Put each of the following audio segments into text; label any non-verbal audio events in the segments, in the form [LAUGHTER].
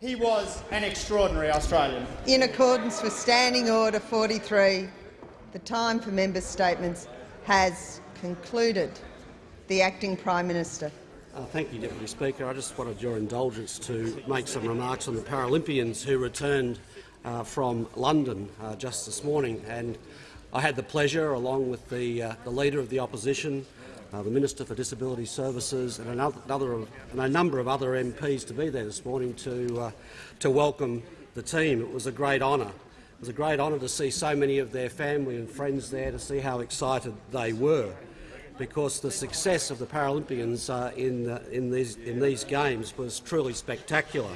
He was an extraordinary Australian. In accordance with Standing Order 43, the time for members' statements has concluded. The Acting Prime Minister. Uh, thank you, Deputy Speaker. I just wanted your indulgence to make some remarks on the Paralympians who returned uh, from London uh, just this morning. And I had the pleasure, along with the, uh, the Leader of the Opposition, uh, the Minister for Disability Services and, another, and a number of other MPs to be there this morning to, uh, to welcome the team. It was a great honour. It was a great honour to see so many of their family and friends there, to see how excited they were, because the success of the Paralympians uh, in, in, these, in these games was truly spectacular.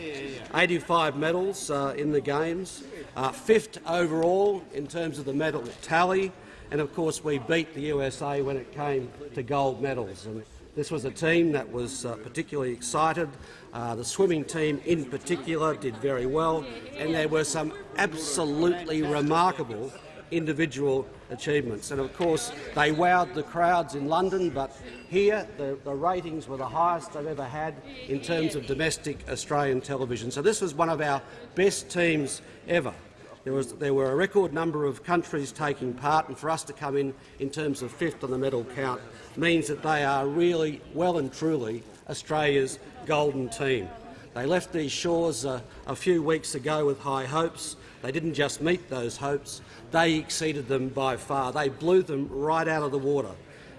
85 medals uh, in the games, uh, fifth overall in terms of the medal tally, and of course we beat the USA when it came to gold medals. And this was a team that was uh, particularly excited. Uh, the swimming team in particular did very well, and there were some absolutely remarkable individual achievements. And of course, they wowed the crowds in London, but here the, the, ratings were the highest they've ever had in terms of domestic Australian television. So this was one of our best teams ever. There, was, there were a record number of countries taking part, and for us to come in in terms of fifth on the medal count means that they are really, well and truly, Australia's golden team. They left these shores uh, a few weeks ago with high hopes. They didn't just meet those hopes, they exceeded them by far. They blew them right out of the water.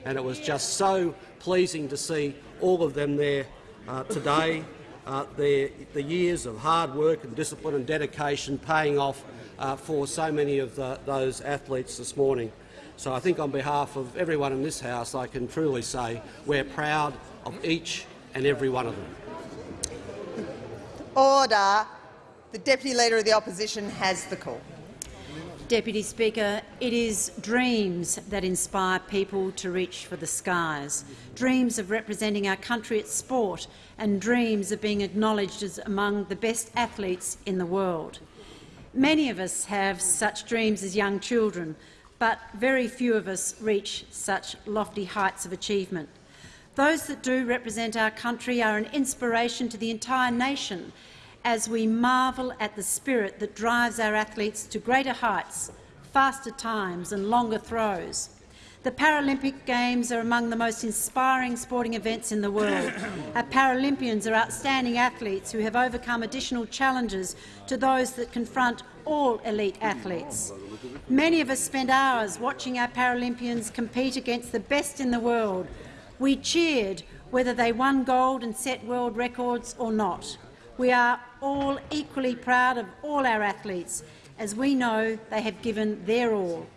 And it was just so pleasing to see all of them there uh, today, uh, their, the years of hard work and discipline and dedication paying off uh, for so many of the, those athletes this morning. So I think on behalf of everyone in this House, I can truly say we're proud of each and every one of them. Order. The Deputy Leader of the Opposition has the call. Deputy Speaker, it is dreams that inspire people to reach for the skies, dreams of representing our country at sport and dreams of being acknowledged as among the best athletes in the world. Many of us have such dreams as young children, but very few of us reach such lofty heights of achievement. Those that do represent our country are an inspiration to the entire nation as we marvel at the spirit that drives our athletes to greater heights, faster times and longer throws. The Paralympic Games are among the most inspiring sporting events in the world. [COUGHS] Our Paralympians are outstanding athletes who have overcome additional challenges to those that confront all elite athletes. Many of us spend hours watching our Paralympians compete against the best in the world. We cheered whether they won gold and set world records or not. We are all equally proud of all our athletes, as we know they have given their all.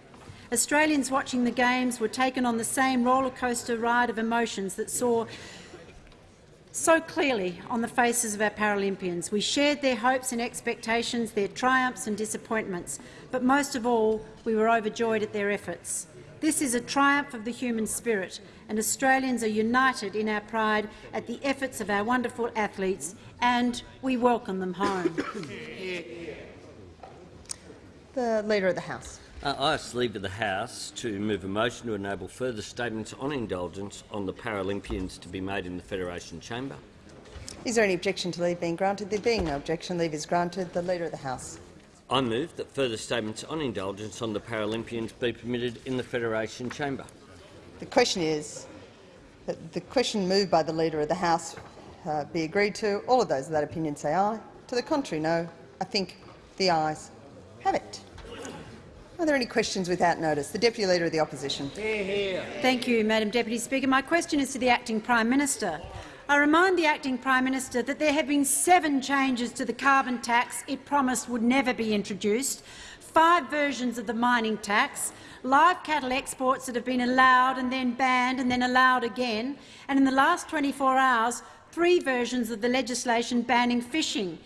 Australians watching the Games were taken on the same rollercoaster ride of emotions that saw so clearly on the faces of our Paralympians. We shared their hopes and expectations, their triumphs and disappointments, but most of all, we were overjoyed at their efforts. This is a triumph of the human spirit, and Australians are united in our pride at the efforts of our wonderful athletes, and we welcome them home. [COUGHS] The Leader of the House. Uh, I ask the Leader of the House to move a motion to enable further statements on indulgence on the Paralympians to be made in the Federation Chamber. Is there any objection to leave being granted? There being no objection, leave is granted. The Leader of the House. I move that further statements on indulgence on the Paralympians be permitted in the Federation Chamber. The question is that the question moved by the Leader of the House uh, be agreed to. All of those of that opinion say aye. To the contrary, no. I think the ayes have it. Are there any questions without notice? The Deputy Leader of the Opposition. Thank you, Madam Deputy Speaker. My question is to the Acting Prime Minister. I remind the Acting Prime Minister that there have been seven changes to the carbon tax it promised would never be introduced, five versions of the mining tax, live cattle exports that have been allowed and then banned and then allowed again, and in the last 24 hours, three versions of the legislation banning fishing.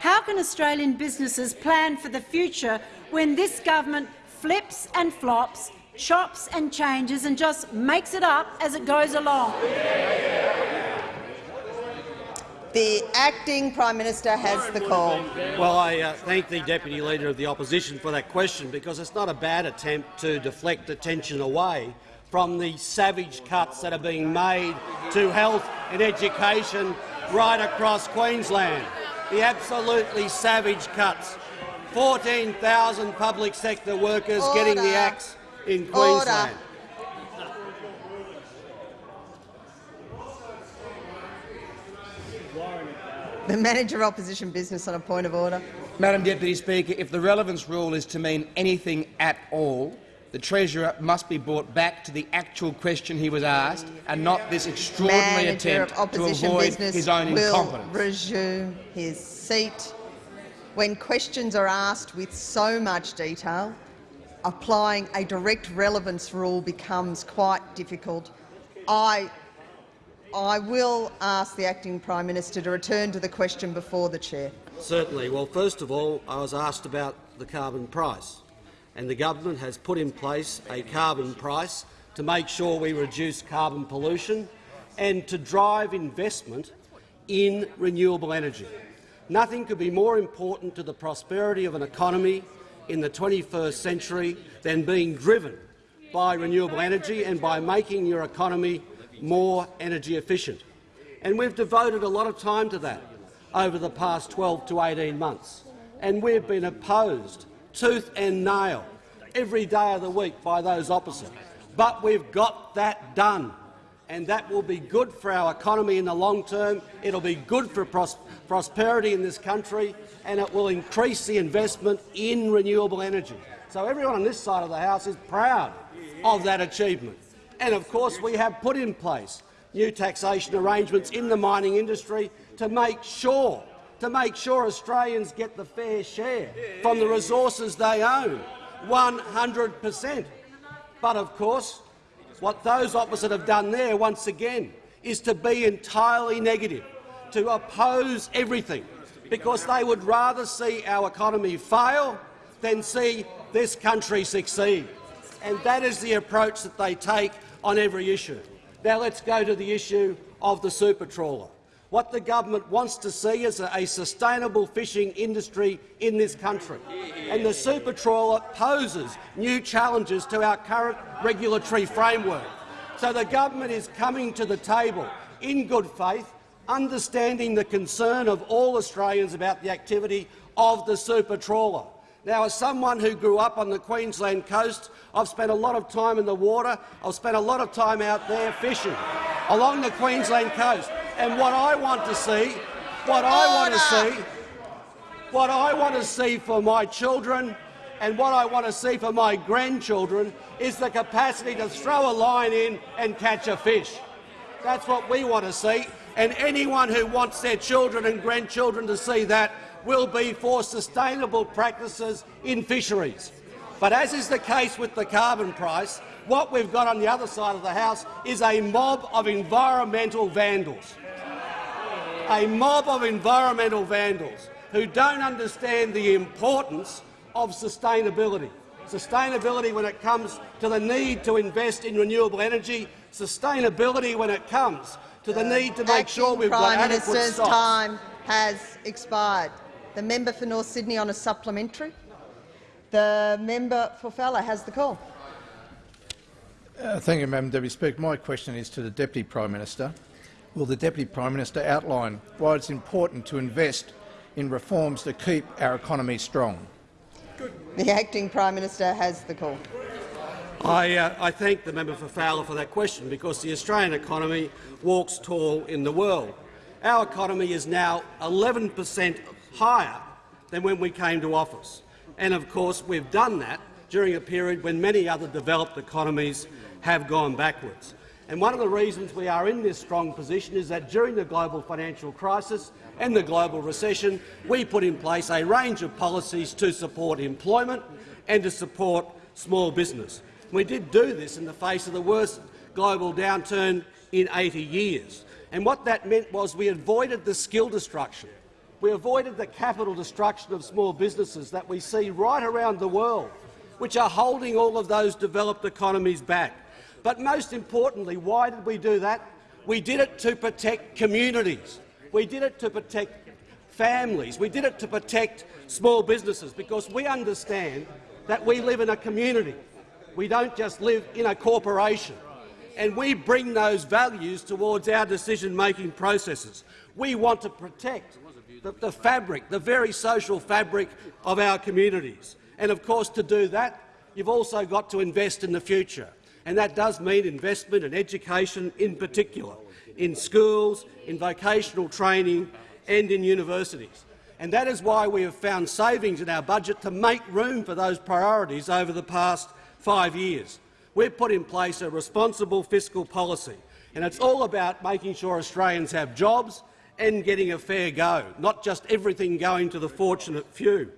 How can Australian businesses plan for the future when this government flips and flops, chops and changes and just makes it up as it goes along. The acting Prime Minister has the call. Well, I uh, thank the Deputy Leader of the Opposition for that question because it's not a bad attempt to deflect attention away from the savage cuts that are being made to health and education right across Queensland. the absolutely savage cuts. 14,000 public sector workers getting the axe in Order. Queensland. The Manager of Opposition Business on a point of order. Madam Deputy Speaker, if the relevance rule is to mean anything at all, the Treasurer must be brought back to the actual question he was asked and not this extraordinary Manager attempt of to Opposition avoid Business his own will incompetence. resume his seat. When questions are asked with so much detail, applying a direct relevance rule becomes quite difficult. I, I will ask the Acting Prime Minister to return to the question before the chair. Certainly. Well, first of all, I was asked about the carbon price, and the government has put in place a carbon price to make sure we reduce carbon pollution and to drive investment in renewable energy. Nothing could be more important to the prosperity of an economy in the 21st century than being driven by renewable energy and by making your economy more energy efficient. And we've devoted a lot of time to that over the past 12 to 18 months. And we've been opposed tooth and nail every day of the week by those opposite. But we've got that done, and that will be good for our economy in the long term. It'll be good for pros prosperity in this country, and it will increase the investment in renewable energy. So everyone on this side of the House is proud of that achievement. And of course, we have put in place new taxation arrangements in the mining industry to make sure to make sure Australians get the fair share from the resources they own, 100 per cent. But of course, what those opposite have done there, once again, is to be entirely negative, to oppose everything, because they would rather see our economy fail than see this country succeed. And that is the approach that they take on every issue. Now let's go to the issue of the super trawler. What the government wants to see is a, sustainable fishing industry in this country. And the super trawler poses new challenges to our current regulatory framework. So the government is coming to the table in good faith, understanding the concern of all Australians about the activity of the super trawler. Now, as someone who grew up on the Queensland coast, I've spent a lot of time in the water. I've spent a lot of time out there fishing along the Queensland coast. And what I want to see, what I want to see, what I want to see for my children and what I want to see for my grandchildren is the capacity to throw a line in and catch a fish. That's what we want to see. And anyone who wants their children and grandchildren to see that will be for sustainable practices in fisheries. But as is the case with the carbon price, what we've got on the other side of the House is a mob of environmental vandals. A mob of environmental vandals who don't understand the importance of sustainability. Sustainability when it comes to the need to invest in renewable energy, sustainability when it comes to the need to make Acting sure we've Prime got adequate Minister's stocks. time has expired. The member for North Sydney on a supplementary. The member for Fowler has the call. Uh, thank you, Madam Deputy Speaker. My question is to the Deputy Prime Minister. Will the Deputy Prime Minister outline why it's important to invest in reforms to keep our economy strong? The acting Prime Minister has the call. I, uh, I thank the member for Fowler for that question because the Australian economy walks tall in the world. Our economy is now 11 per cent higher than when we came to office. And of course we've done that during a period when many other developed economies have gone backwards. And one of the reasons we are in this strong position is that during the global financial crisis and the global recession, we put in place a range of policies to support employment and to support small business. We did do this in the face of the worst global downturn in 80 years. And what that meant was we avoided the skill destruction. We avoided the capital destruction of small businesses that we see right around the world, which are holding all of those developed economies back. But most importantly, why did we do that? We did it to protect communities. We did it to protect families. We did it to protect small businesses because we understand that we live in a community. We don't just live in a corporation. And we bring those values towards our decision-making processes. We want to protect the, the fabric, the very social fabric of our communities. And of course, to do that, you've also got to invest in the future. And that does mean investment in education in particular, in schools, in vocational training and in universities. And that is why we have found savings in our budget to make room for those priorities over the past five years. We've put in place a responsible fiscal policy, and it's all about making sure Australians have jobs and getting a fair go, not just everything going to the fortunate few.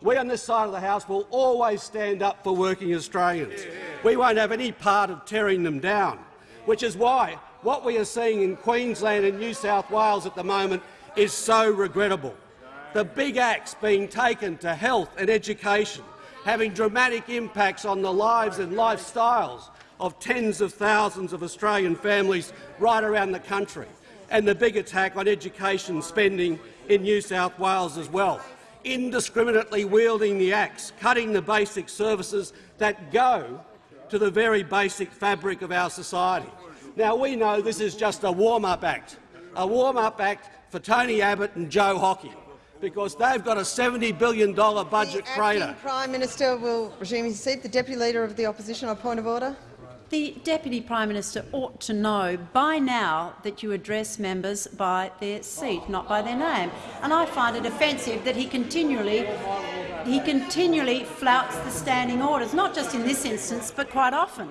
We on this side of the House will always stand up for working Australians. We won't have any part of tearing them down, which is why what we are seeing in Queensland and New South Wales at the moment is so regrettable. The big axe being taken to health and education, having dramatic impacts on the lives and lifestyles of tens of thousands of Australian families right around the country, and the big attack on education spending in New South Wales as well indiscriminately wielding the axe, cutting the basic services that go to the very basic fabric of our society. Now, we know this is just a warm-up act, a warm-up act for Tony Abbott and Joe Hockey, because they've got a $70 billion budget the crater. Prime Minister will resume his seat. The Deputy Leader of the Opposition on point of order. The Deputy Prime Minister ought to know by now that you address members by their seat, not by their name. And I find it offensive that he continually, he continually flouts the standing orders, not just in this instance, but quite often.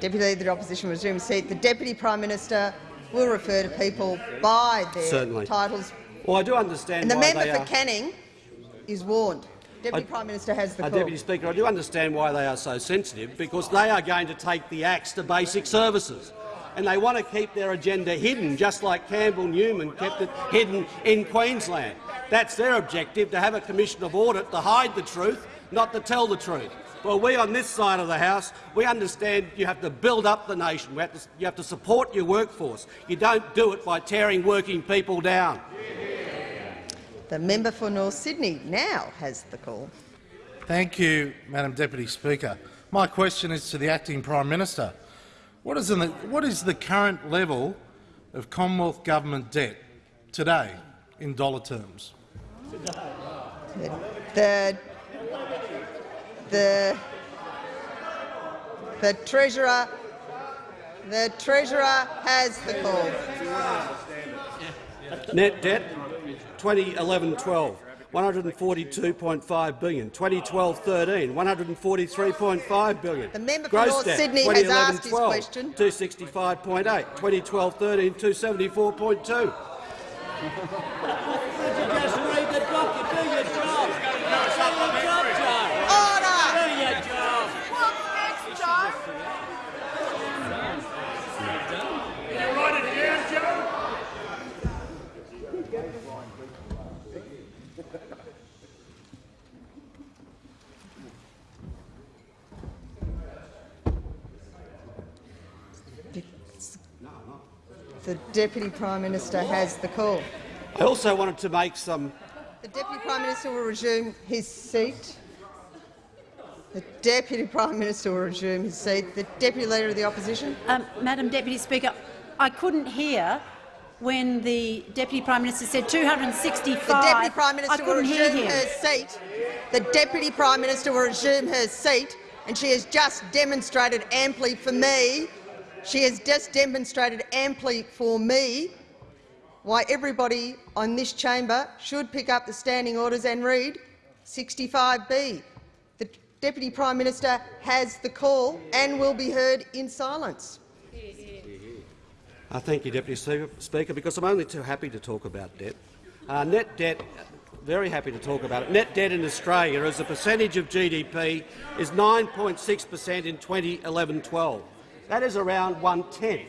Deputy Leader of the Opposition will resume seat. The Deputy Prime Minister will refer to people by their Certainly. titles. Well, I do understand And the why member they for are. Canning is warned. Deputy I- Prime Minister has the Uh. Deputy Speaker, I do understand why they are so sensitive, because they are going to take the axe to basic services. And they want to keep their agenda hidden, just like Campbell Newman kept it hidden in Queensland. That's their objective, to have a commission of audit to hide the truth, not to tell the truth. Well, we on this side of the House, we understand you have to build up the nation. We have to, you have to support your workforce. You don't do it by tearing working people down. The member for North Sydney now has the call. Thank you, Madam Deputy Speaker. My question is to the Acting Prime Minister. What is, the, what is the current level of Commonwealth government debt today in dollar terms? The, the, the Treasurer the Treasurer has the call. Net debt 2011-12, 142.5 billion. 2012-13, 143.5 billion. The member for Gross North debt, Sydney has asked his 2011-12, question. 265.8. 2012-13, 274.2. Just read the document. Do your job. Do your job, Joe. Order! Do your job. The Deputy Prime Minister has the call. I also wanted to make some The Deputy Prime Minister will resume his seat. The Deputy Prime Minister will resume his seat. The Deputy Leader of the Opposition. Um, Madam Deputy Speaker, I couldn't hear when the Deputy Prime Minister said 265. The Deputy Prime I Minister will couldn't hear resume her seat. The Deputy Prime Minister will resume her seat, and she has just demonstrated amply for me. She has just demonstrated amply for me why everybody on this chamber should pick up the standing orders and read 65B. The Deputy Prime Minister has the call and will be heard in silence. Uh, thank you, Deputy Speaker- because I'm only too happy to talk about debt. Uh, net debt, very happy to talk about it. Net debt in Australia as a percentage of GDP is 9.6 per cent in 2011-12. That is around one-tenth,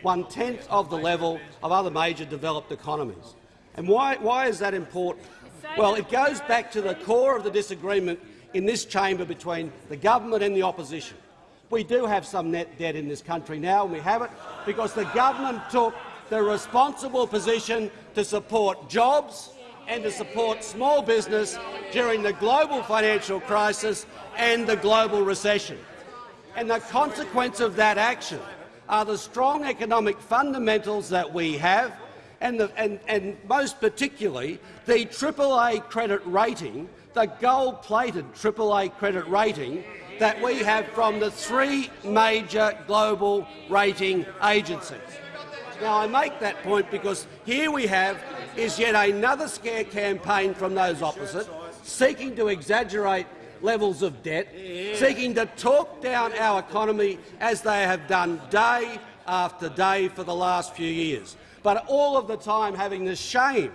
one-tenth of the level of other major developed economies. And why, why is that important? Well, it goes back to the core of the disagreement in this chamber between the government and the opposition. We do have some net debt in this country now, and we have it because the government took the responsible position to support jobs and to support small business during the global financial crisis and the global recession. And the consequence of that action are the strong economic fundamentals that we have and, the, and, and most particularly the AAA credit rating, the gold-plated AAA credit rating that we have from the three major global rating agencies. Now, I make that point because here we have is yet another scare campaign from those opposite, seeking to exaggerate levels of debt, seeking to talk down our economy as they have done day after day for the last few years, but all of the time having the shame,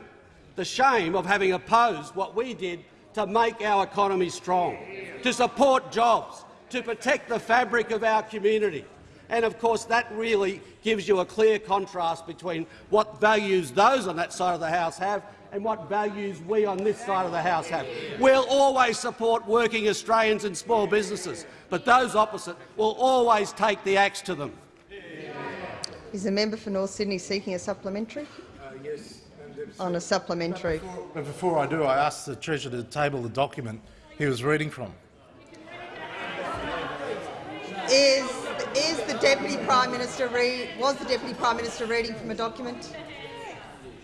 the shame of having opposed what we did to make our economy strong, to support jobs, to protect the fabric of our community. And of course that really gives you a clear contrast between what values those on that side of the House have and what values we on this side of the House have. We'll always support working Australians and small businesses, but those opposite will always take the axe to them. Is the member for North Sydney seeking a supplementary? Uh, yes. On a supplementary. But before I do, I ask the Treasurer to table the document he was reading from. Is, is the Deputy Prime Minister read, was the Deputy Prime Minister reading from a document?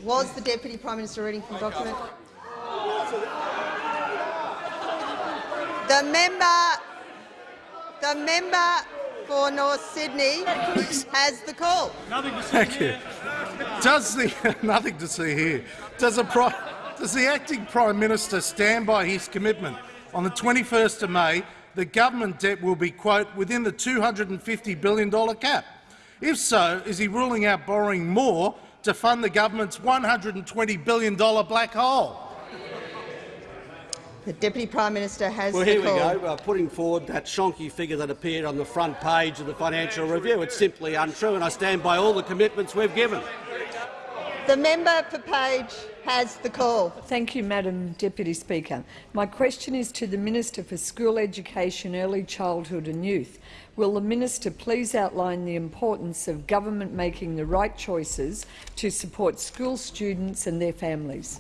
Was the Deputy Prime Minister reading from a document? The member, the member for North Sydney has the call. Thank you. Does the [LAUGHS] nothing to see here? Does, a does the acting Prime Minister stand by his commitment on the 21st of May the government debt will be quote within the $250 billion cap? If so, is he ruling out borrowing more to fund the government's $120 billion black hole? The Deputy Prime Minister has Well, the here we call. go, uh, putting forward that shonky figure that appeared on the front page of the Financial Review. It's simply untrue, and I stand by all the commitments we've given. The member for Page has the call. Thank you, Madam Deputy Speaker. My question is to the Minister for School Education, Early Childhood and Youth. Will the Minister please outline the importance of government making the right choices to support school students and their families?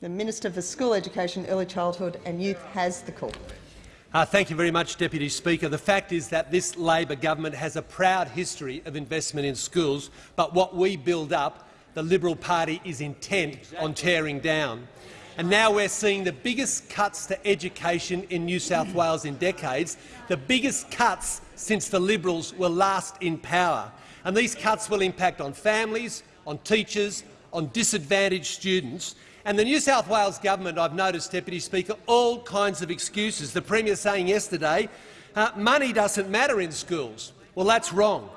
The Minister for School Education, Early Childhood and Youth has the call. Uh, thank you very much, Deputy Speaker. The fact is that this Labor government has a proud history of investment in schools, but what we build up, the Liberal Party is intent on tearing down. And now we're seeing the biggest cuts to education in New South Wales in decades, the biggest cuts since the Liberals were last in power. And these cuts will impact on families, on teachers, on disadvantaged students. And the New South Wales government, I've noticed, Deputy Speaker, all kinds of excuses. The Premier saying yesterday, uh, money doesn't matter in schools. Well, that's wrong.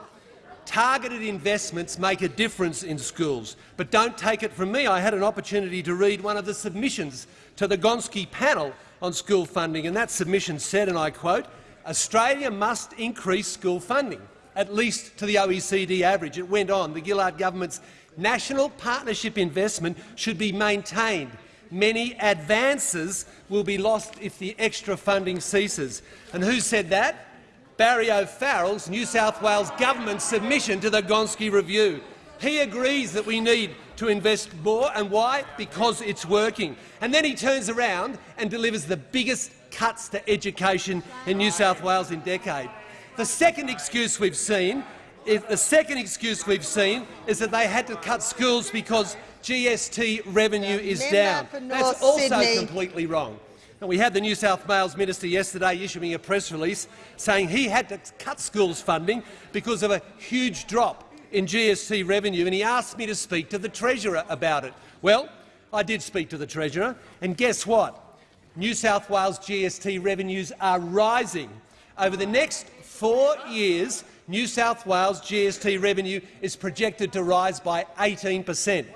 Targeted investments make a difference in schools. But don't take it from me. I had an opportunity to read one of the submissions to the Gonski panel on school funding, and that submission said, and I quote, Australia must increase school funding, at least to the OECD average. It went on. The Gillard government's national partnership investment should be maintained. Many advances will be lost if the extra funding ceases. And who said that? Barry O'Farrell's New South Wales government submission to the Gonski Review. He agrees that we need to invest more, and why? Because it's working. And then he turns around and delivers the biggest cuts to education in New South Wales in decade. The second excuse we've seen is, the second excuse we've seen is that they had to cut schools because GST revenue is down. That's also Sydney. completely wrong. And we had the New South Wales minister yesterday issuing a press release saying he had to cut schools funding because of a huge drop in GST revenue, and he asked me to speak to the Treasurer about it. Well, I did speak to the Treasurer, and guess what? New South Wales GST revenues are rising. Over the next four years, New South Wales GST revenue is projected to rise by 18 per cent.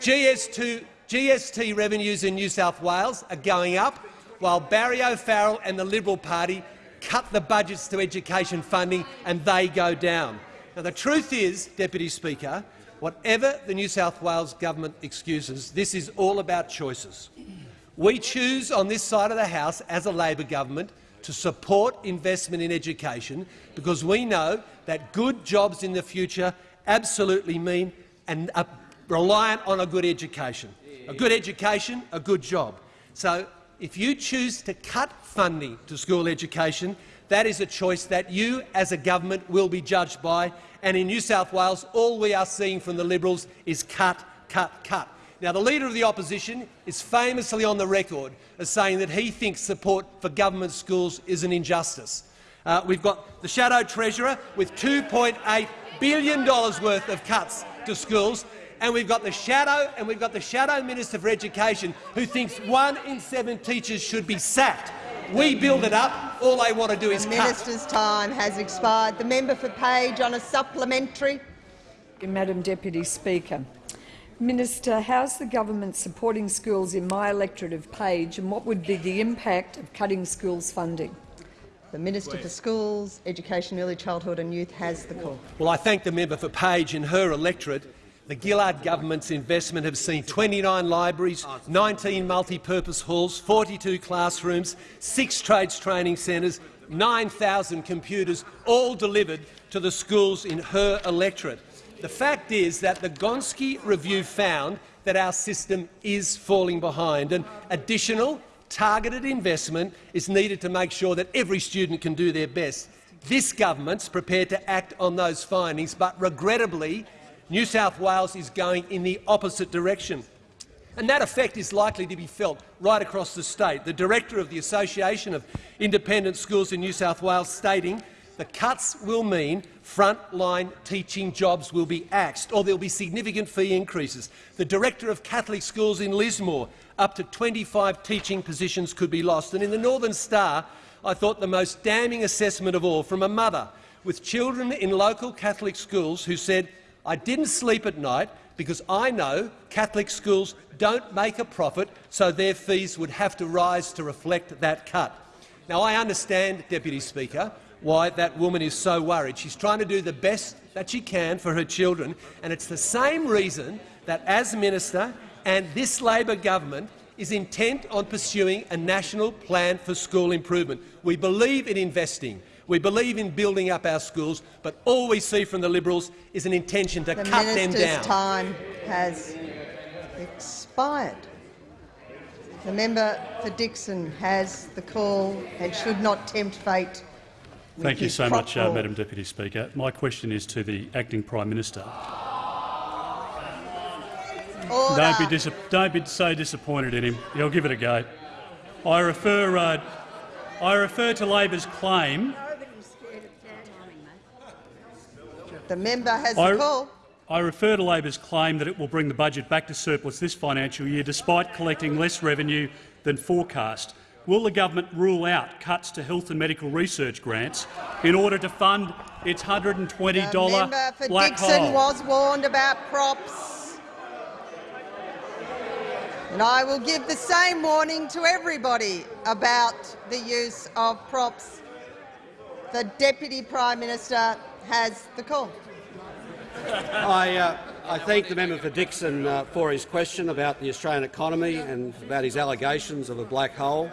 GST revenues in New South Wales are going up, while Barry O'Farrell and the Liberal Party cut the budgets to education funding and they go down. Now, the truth is, Deputy Speaker, whatever the New South Wales government excuses, this is all about choices. We choose on this side of the House, as a Labor government, to support investment in education because we know that good jobs in the future absolutely mean and are reliant on a good education. A good education, a good job. So if you choose to cut funding to school education, That is a choice that you, as a government, will be judged by. And in New South Wales, all we are seeing from the Liberals is cut, cut, cut. Now, the Leader of the Opposition is famously on the record as saying that he thinks support for government schools is an injustice. Uh, we've got the Shadow Treasurer with $2.8 billion worth of cuts to schools, and we've got the Shadow and we've got the Shadow Minister for Education who thinks one in seven teachers should be sacked. We build it up. All they want to do is The cut. minister's time has expired. The member for Page on a supplementary. Madam Deputy Speaker. Minister, how's the government supporting schools in my electorate of Page and what would be the impact of cutting schools funding? The Minister for Schools, Education, Early Childhood and Youth has the call. Well, I thank the member for Page and her electorate. The Gillard government's investment have seen 29 libraries, 19 multi-purpose halls, 42 classrooms, six trades training centres, 9,000 computers, all delivered to the schools in her electorate. The fact is that the Gonski review found that our system is falling behind, and additional targeted investment is needed to make sure that every student can do their best. This government's prepared to act on those findings, but regrettably, New South Wales is going in the opposite direction. And that effect is likely to be felt right across the state. The director of the Association of Independent Schools in New South Wales stating the cuts will mean frontline teaching jobs will be axed, or there will be significant fee increases. The director of Catholic schools in Lismore, up to 25 teaching positions could be lost. And in the Northern Star, I thought the most damning assessment of all from a mother with children in local Catholic schools who said, I didn't sleep at night because I know Catholic schools don't make a profit, so their fees would have to rise to reflect that cut. Now, I understand, Deputy Speaker, why that woman is so worried. She's trying to do the best that she can for her children, and it's the same reason that, as minister, and this Labor government is intent on pursuing a national plan for school improvement. We believe in investing. We believe in building up our schools, but all we see from the Liberals is an intention to The cut them minister's down. time has expired. The member for Dickson has the call and should not tempt fate. Thank you so much, uh. Madam Deputy Speaker. My question is to the acting Prime Minister. Don't be, don't be so disappointed in him. He'll give it a go. I refer, uh, I refer to Labor's claim. The member has I, the call. I refer to Labor's claim that it will bring the budget back to surplus this financial year, despite collecting less revenue than forecast. Will the government rule out cuts to health and medical research grants in order to fund its $120 The member for black Dickson hole? was warned about props. And I will give the same warning to everybody about the use of props. The Deputy Prime Minister has the call. I, uh, I thank the member for Dickson uh, for his question about the Australian economy and about his allegations of a black hole.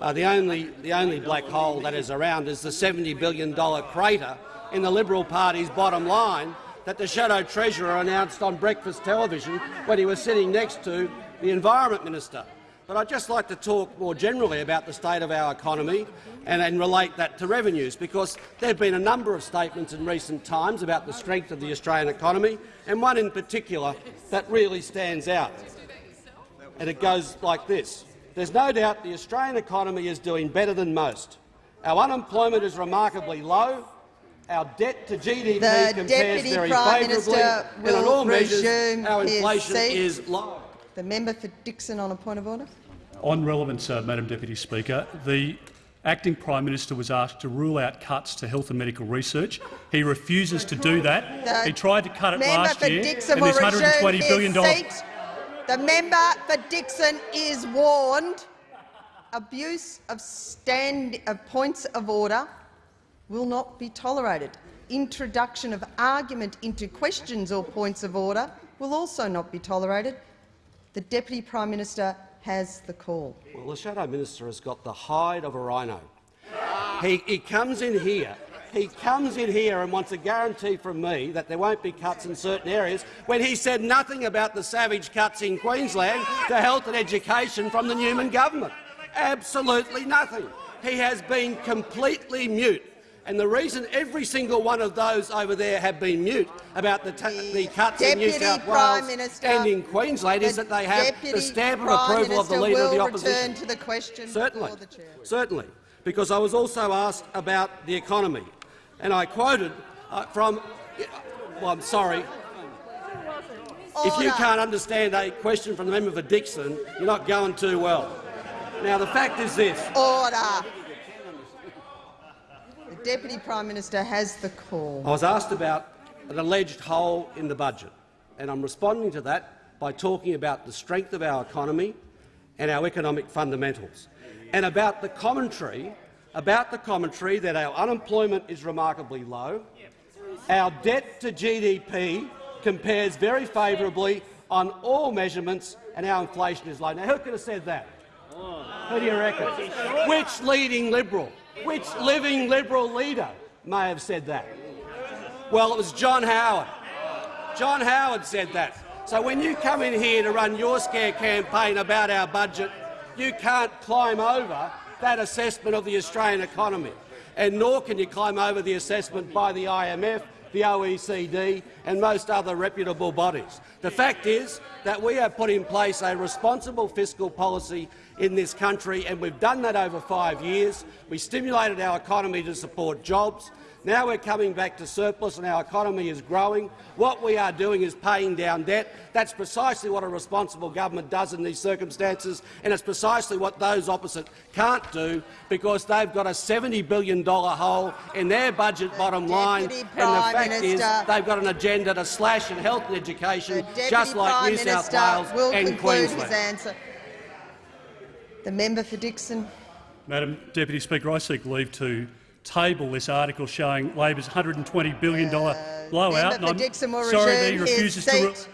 Uh, the, only, the only black hole that is around is the $70 billion crater in the Liberal Party's bottom line that the Shadow Treasurer announced on breakfast television when he was sitting next to the Environment Minister. But I'd just like to talk more generally about the state of our economy and, and relate that to revenues, because there have been a number of statements in recent times about the strength of the Australian economy, and one in particular that really stands out. And it goes like this. There's no doubt the Australian economy is doing better than most. Our unemployment is remarkably low. Our debt to GDP The compares Deputy very Prime favourably, Minister and on all measures our inflation is low. The member for Dickson on a point of order. On relevance, uh, Madam Deputy Speaker, the acting Prime Minister was asked to rule out cuts to health and medical research. He refuses to do that. The he tried to cut it last year, Dickson and this $120 his. The member for Dickson is warned. Abuse of, stand, of points of order will not be tolerated. Introduction of argument into questions or points of order will also not be tolerated. The Deputy Prime Minister has the call. Well, the Shadow Minister has got the hide of a rhino. He, he comes in here he comes in here and wants a guarantee from me that there won't be cuts in certain areas when he said nothing about the savage cuts in Queensland to health and education from the Newman government. Absolutely nothing. he has been completely mute. And the reason every single one of those over there have been mute about the, the cuts in New South Prime Wales Minister, and in Queensland is that they have Deputy the stamp of Prime approval of the Minister Leader of the Opposition. to the question Certainly, the certainly, because I was also asked about the economy, and I quoted uh, from. Well, I'm sorry. If you can't understand a question from the member for Dickson, you're not going too well. Now, the fact is this. Order. Deputy Prime Minister has the call. I was asked about an alleged hole in the budget, and I'm responding to that by talking about the strength of our economy and our economic fundamentals, and about the commentary, about the commentary that our unemployment is remarkably low, our debt to GDP compares very favourably on all measurements, and our inflation is low. Now, who could have said that? Who do you reckon? Which leading Liberal, which living Liberal leader may have said that? Well, it was John Howard. John Howard said that. So when you come in here to run your scare campaign about our budget, you can't climb over that assessment of the Australian economy, and nor can you climb over the assessment by the IMF, the OECD and most other reputable bodies. The fact is that we have put in place a responsible fiscal policy in this country, and we've done that over five years. We stimulated our economy to support jobs. Now we're coming back to surplus and our economy is growing. What we are doing is paying down debt. That's precisely what a responsible government does in these circumstances, and it's precisely what those opposite can't do because they've got a $70 billion hole in their budget bottom line, Deputy and the Prime fact is they've got an agenda to slash in health and education, just like Prime New South Wales and Queensland. Answer. The member for Dickson. Madam Deputy Speaker, I seek leave to table this article showing Labor's $120 billion blowout. Uh, Member for Dickson will sorry that he resume his refuses to. re- seat.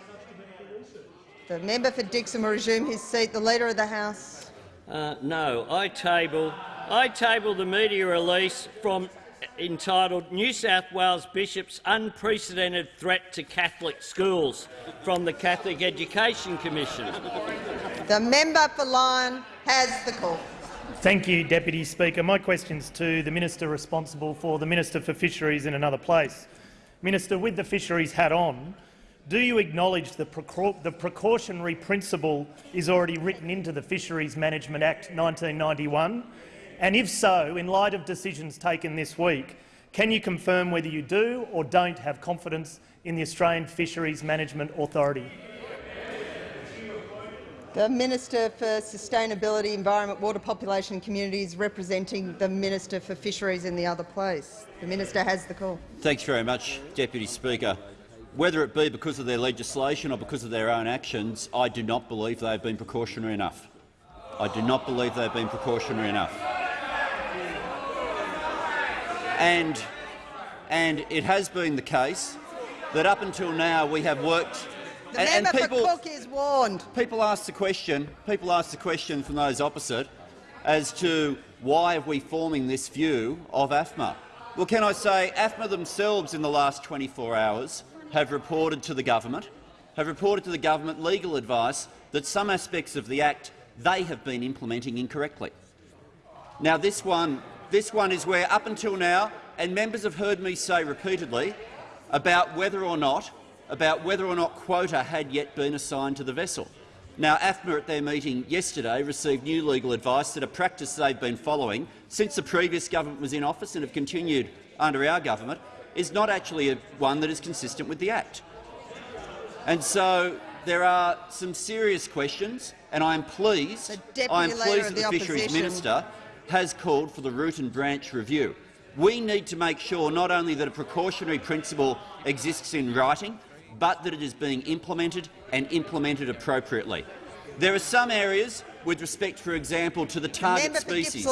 The member for Dickson will resume his seat. The Leader of the House. Uh, no, I table, I table the media release from entitled New South Wales Bishop's Unprecedented Threat to Catholic Schools from the Catholic Education Commission. The member for Lyne has the call. Thank you, Deputy Speaker. My question's to the Minister responsible for the Minister for Fisheries in another place. Minister, with the fisheries hat on, do you acknowledge the, the precautionary principle is already written into the Fisheries Management Act 1991? And if so, in light of decisions taken this week, can you confirm whether you do or don't have confidence in the Australian Fisheries Management Authority? The Minister for Sustainability, Environment, Water, Population and Communities, representing the Minister for Fisheries in the other place. The Minister has the call. Thanks very much, Deputy Speaker. Whether it be because of their legislation or because of their own actions, I do not believe they have been precautionary enough. I do not believe they have been precautionary enough. And, and it has been the case that up until now we have worked The and, and people, for Cook is warned. People ask the question. People ask the question from those opposite as to why are we forming this view of AFMA. Well, can I say AFMA themselves in the last 24 hours have reported to the government, have reported to the government legal advice that some aspects of the Act they have been implementing incorrectly. Now, this one, this one is where, up until now, and members have heard me say repeatedly about whether or not about whether or not quota had yet been assigned to the vessel. Now, AFMA at their meeting yesterday received new legal advice that a practice they've been following since the previous government was in office and have continued under our government is not actually a, one that is consistent with the Act. And so there are some serious questions, and I am pleased, I am pleased that the, the Fisheries Opposition. Minister has called for the root and branch review. We need to make sure not only that a precautionary principle exists in writing, but that it is being implemented and implemented appropriately. There are some areas, with respect, for example, to the target species,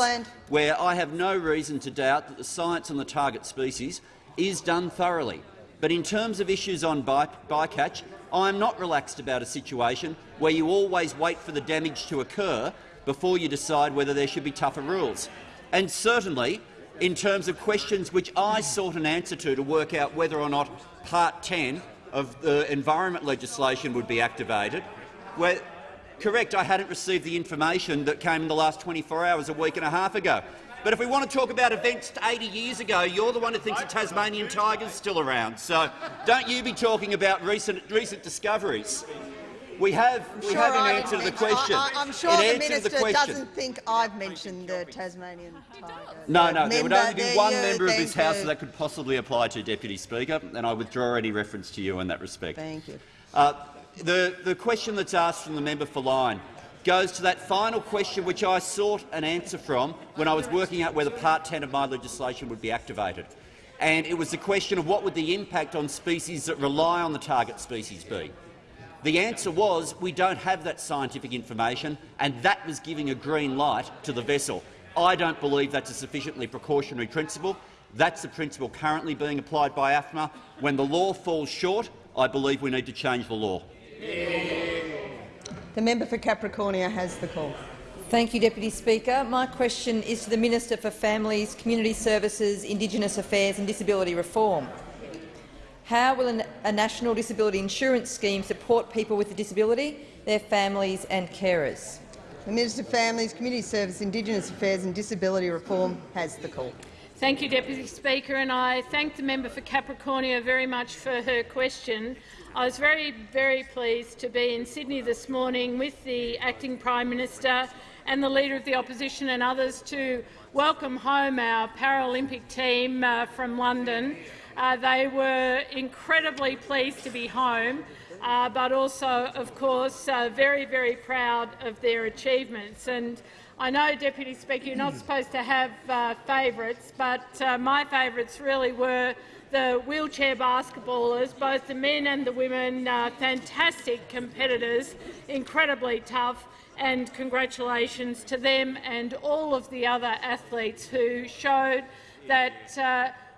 where I have no reason to doubt that the science on the target species is done thoroughly. But in terms of issues on by bycatch, I am not relaxed about a situation where you always wait for the damage to occur before you decide whether there should be tougher rules. And certainly, in terms of questions which I sought an answer to to work out whether or not Part 10 of the environment legislation would be activated, where Correct, I hadn't received the information that came in the last 24 hours a week and a half ago. But if we want to talk about events 80 years ago, you're the one who thinks the Tasmanian tiger's still around. So don't you be talking about recent, recent discoveries. We have, we Sure, have an I answer to the question. I, am sure it the minister the question. doesn't think I've mentioned the Tasmanian tiger. No, no, there would only be one you- member of this House that could possibly apply to, Deputy Speaker, and I withdraw any reference to you in that respect. Thank you. Uh, the, the question that's asked from the member for Lyne goes to that final question which I sought an answer from when I was working out whether Part 10 of my legislation would be activated. And it was the question of what would the impact on species that rely on the target species be. The answer was we don't have that scientific information, and that was giving a green light to the vessel. I don't believe that's a sufficiently precautionary principle. That's the principle currently being applied by AFMA. When the law falls short, I believe we need to change the law. The member for Capricornia has the call. Thank you, Deputy Speaker. My question is to the Minister for Families, Community Services, Indigenous Affairs and Disability Reform. How will a national disability insurance scheme support people with a disability, their families and carers? The Minister for Families, Community Service, Indigenous Affairs and Disability Reform has the call. Thank you, Deputy Speaker, and I thank the member for Capricornia very much for her question. I was very, very pleased to be in Sydney this morning with the Acting Prime Minister and the Leader of the Opposition and others to welcome home our Paralympic team uh, from London. Uh, they were incredibly pleased to be home, uh, but also, of course, uh, very, very proud of their achievements. And I know, Deputy Speaker, you're not supposed to have uh, favourites, but uh, my favourites really were the wheelchair basketballers, both the men and the women, uh, fantastic competitors, incredibly tough, and congratulations to them and all of the other athletes who showed that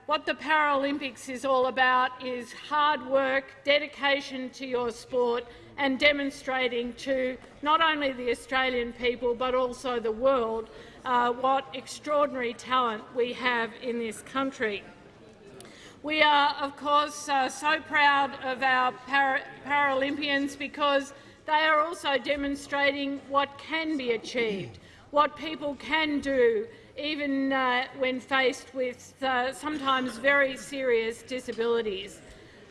what the Paralympics is all about is hard work, dedication to your sport and demonstrating to not only the Australian people but also the world uh, what extraordinary talent we have in this country. We are, of course, uh, so proud of our para Paralympians because they are also demonstrating what can be achieved, what people can do, even uh, when faced with uh, sometimes very serious disabilities.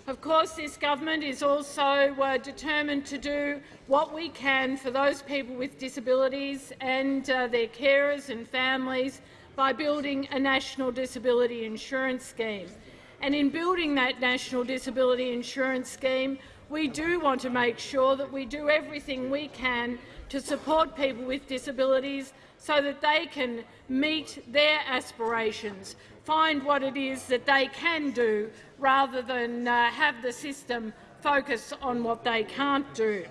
Of course, this government is also uh, determined to do what we can for those people with disabilities and uh, their carers and families by building a national disability insurance scheme. And in building that national disability insurance scheme, we do want to make sure that we do everything we can to support people with disabilities so that they can meet their aspirations, find what it is that they can do rather than uh, have the system focus on what they can't do.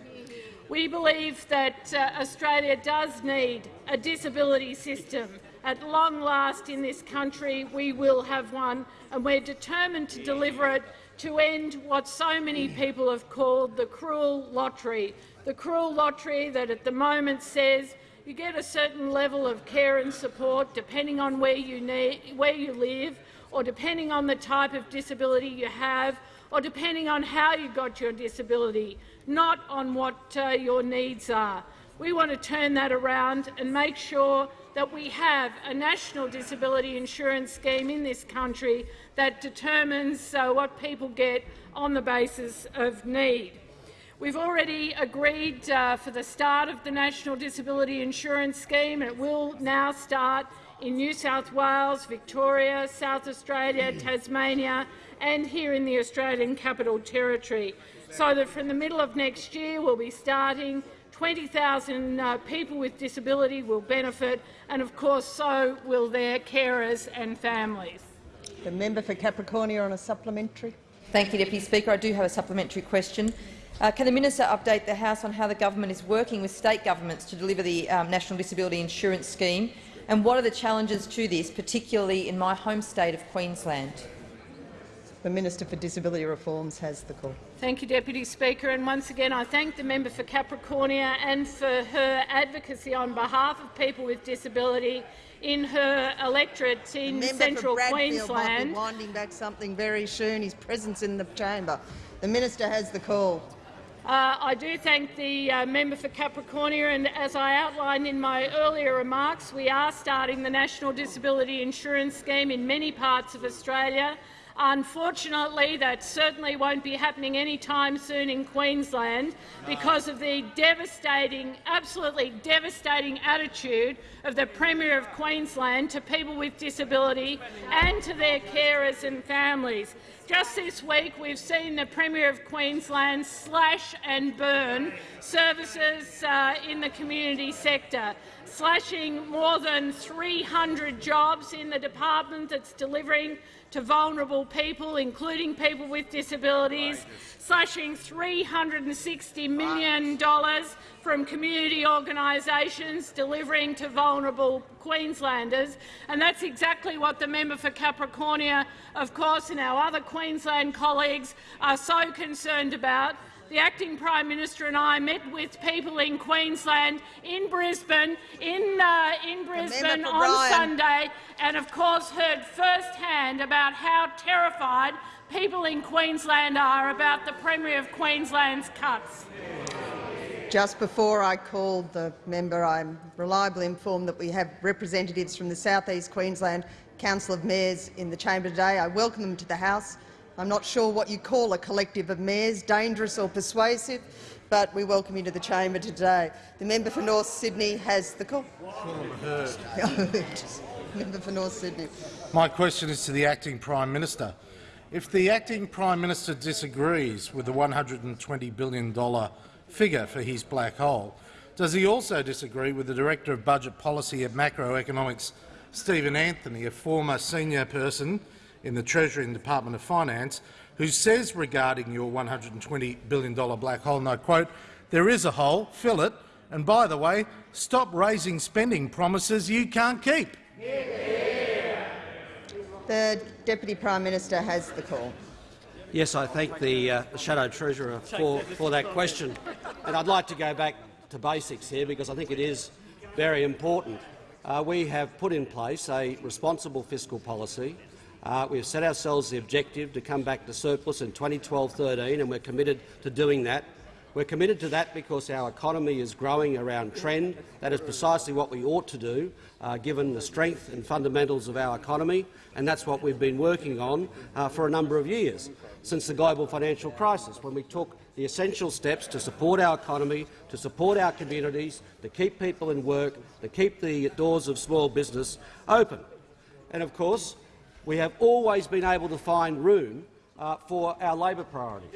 We believe that uh, Australia does need a disability system. At long last in this country we will have one, and we're determined to deliver it to end what so many people have called the cruel lottery, the cruel lottery that at the moment says you get a certain level of care and support depending on where you, need, where you live or depending on the type of disability you have or depending on how you got your disability, not on what uh, your needs are. We want to turn that around and make sure that we have a national disability insurance scheme in this country that determines uh, what people get on the basis of need. We've already agreed uh, for the start of the National Disability Insurance Scheme. It will now start in New South Wales, Victoria, South Australia, Tasmania and here in the Australian Capital Territory, so that from the middle of next year we'll be starting 20,000 uh, people with disability will benefit, and of course so will their carers and families. The member for Capricornia on a supplementary. Thank you, Deputy Speaker. I do have a supplementary question. Uh, can the minister update the House on how the government is working with state governments to deliver the um, National Disability Insurance Scheme, and what are the challenges to this, particularly in my home state of Queensland? The Minister for Disability Reforms has the call. Thank you, Deputy Speaker. And once again, I thank the member for Capricornia and for her advocacy on behalf of people with disability in her electorate in Member central for might be Queensland. winding back something very soon. His presence in the chamber. The minister has the call. Uh, I do thank the uh, member for Capricornia, and as I outlined in my earlier remarks, we are starting the National Disability Insurance Scheme in many parts of Australia. Unfortunately, that certainly won't be happening anytime soon in Queensland because of the devastating, absolutely devastating attitude of the Premier of Queensland to people with disability and to their carers and families. Just this week, we've seen the Premier of Queensland slash and burn services uh, in the community sector, slashing more than 300 jobs in the department that's delivering to vulnerable people, including people with disabilities, slashing $360 million from community organisations delivering to vulnerable Queenslanders. And that's exactly what the member for Capricornia, of course, and our other Queensland colleagues are so concerned about the acting Prime Minister and I met with people in Queensland, in Brisbane, in, uh, in Brisbane on Ryan. Sunday, and of course heard firsthand about how terrified people in Queensland are about the Premier of Queensland's cuts. Just before I called the member, I'm reliably informed that we have representatives from the South East Queensland Council of Mayors in the chamber today. I welcome them to the House. I'm not sure what you call a collective of mayors, dangerous or persuasive, but we welcome you to the chamber today. The member for North Sydney has the call. [LAUGHS] member for North Sydney. My question is to the acting Prime Minister. If the acting Prime Minister disagrees with the $120 billion figure for his black hole, does he also disagree with the Director of Budget Policy at Macroeconomics, Stephen Anthony, a former senior person in the Treasury and Department of Finance, who says regarding your $120 billion black hole, and I quote, there is a hole, fill it, and by the way, stop raising spending promises you can't keep. The Deputy Prime Minister has the call. Yes, I thank the, uh, the Shadow Treasurer for, for that question. And I'd like to go back to basics here because I think it is very important. Uh, we have put in place a responsible fiscal policy. Uh, we have set ourselves the objective to come back to surplus in 2012-13, and we're committed to doing that. We're committed to that because our economy is growing around trend. That is precisely what we ought to do, uh, given the strength and fundamentals of our economy, and that's what we've been working on uh, for a number of years, since the global financial crisis, when we took the essential steps to support our economy, to support our communities, to keep people in work, to keep the doors of small business open. And of course, we have always been able to find room uh, for our Labor priorities.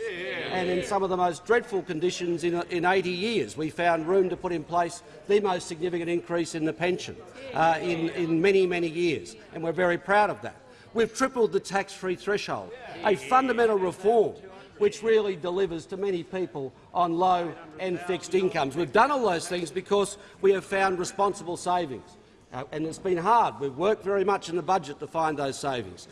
And in some of the most dreadful conditions in, in 80 years, we found room to put in place the most significant increase in the pension uh, in, in many, many years, and we're very proud of that. We've tripled the tax-free threshold, a fundamental reform which really delivers to many people on low and fixed incomes. We've done all those things because we have found responsible savings. Uh, and it's been hard. We've worked very much in the budget to find those savings.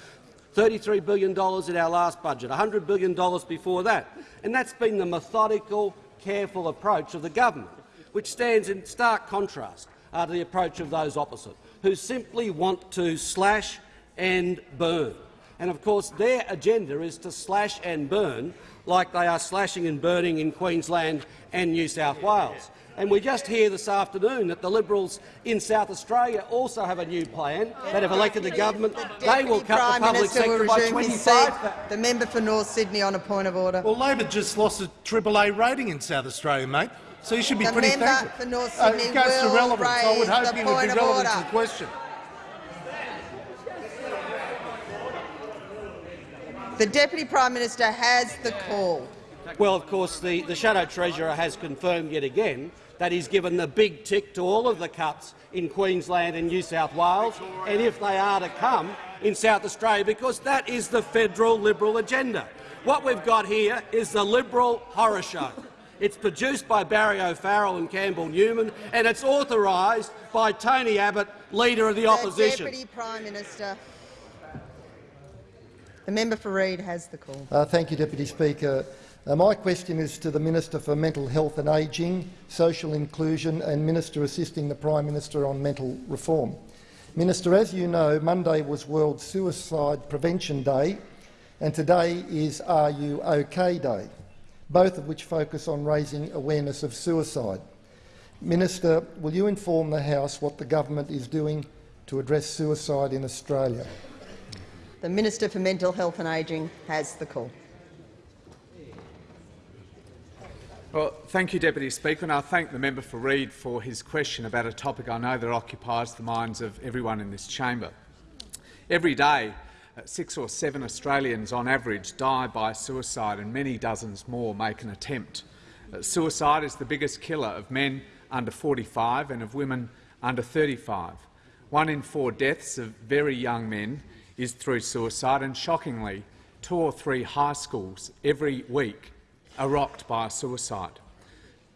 $33 billion in our last budget, $100 billion before that. And that's been the methodical, careful approach of the government, which stands in stark contrast uh, to the approach of those opposite, who simply want to slash and burn. And of course their agenda is to slash and burn like they are slashing and burning in Queensland and New South Wales. And we just hear this afternoon that the Liberals in South Australia also have a new plan that have elected the government. They will cut Prime the public Minister sector by 25. The member for North Sydney on a point of order. Well, Labor just lost a triple A rating in South Australia, mate, so you should be The pretty member thankful. for North Uh, Sydney it goes to relevance. I would hope the would point be of relevant to order. the question. The Deputy Prime Minister has the call. Well, of course, the, the Shadow Treasurer has confirmed yet again that he's given the big tick to all of the cuts in Queensland and New South Wales, and if they are to come in South Australia, because that is the federal Liberal agenda. What we've got here is the Liberal horror show. It's produced by Barry O'Farrell and Campbell Newman, and it's authorised by Tony Abbott, Leader of the, The Opposition. Deputy Prime Minister. The member for Reid has the call. Uh, thank you, Deputy Speaker. Uh, my question is to the Minister for Mental Health and Ageing, Social Inclusion and Minister assisting the Prime Minister on mental reform. Minister, as you know, Monday was World Suicide Prevention Day and today is Are You OK Day. both of which focus on raising awareness of suicide. Minister, will you inform the House what the government is doing to address suicide in Australia? The Minister for Mental Health and Ageing has the call. Well, thank you, Deputy Speaker, and I thank the member for Reid for his question about a topic I know that occupies the minds of everyone in this chamber. Every day, uh, six or seven Australians on average die by suicide and many dozens more make an attempt. Uh, suicide is the biggest killer of men under 45 and of women under 35. One in four deaths of very young men is through suicide, and shockingly, two or three high schools every week are rocked by a suicide.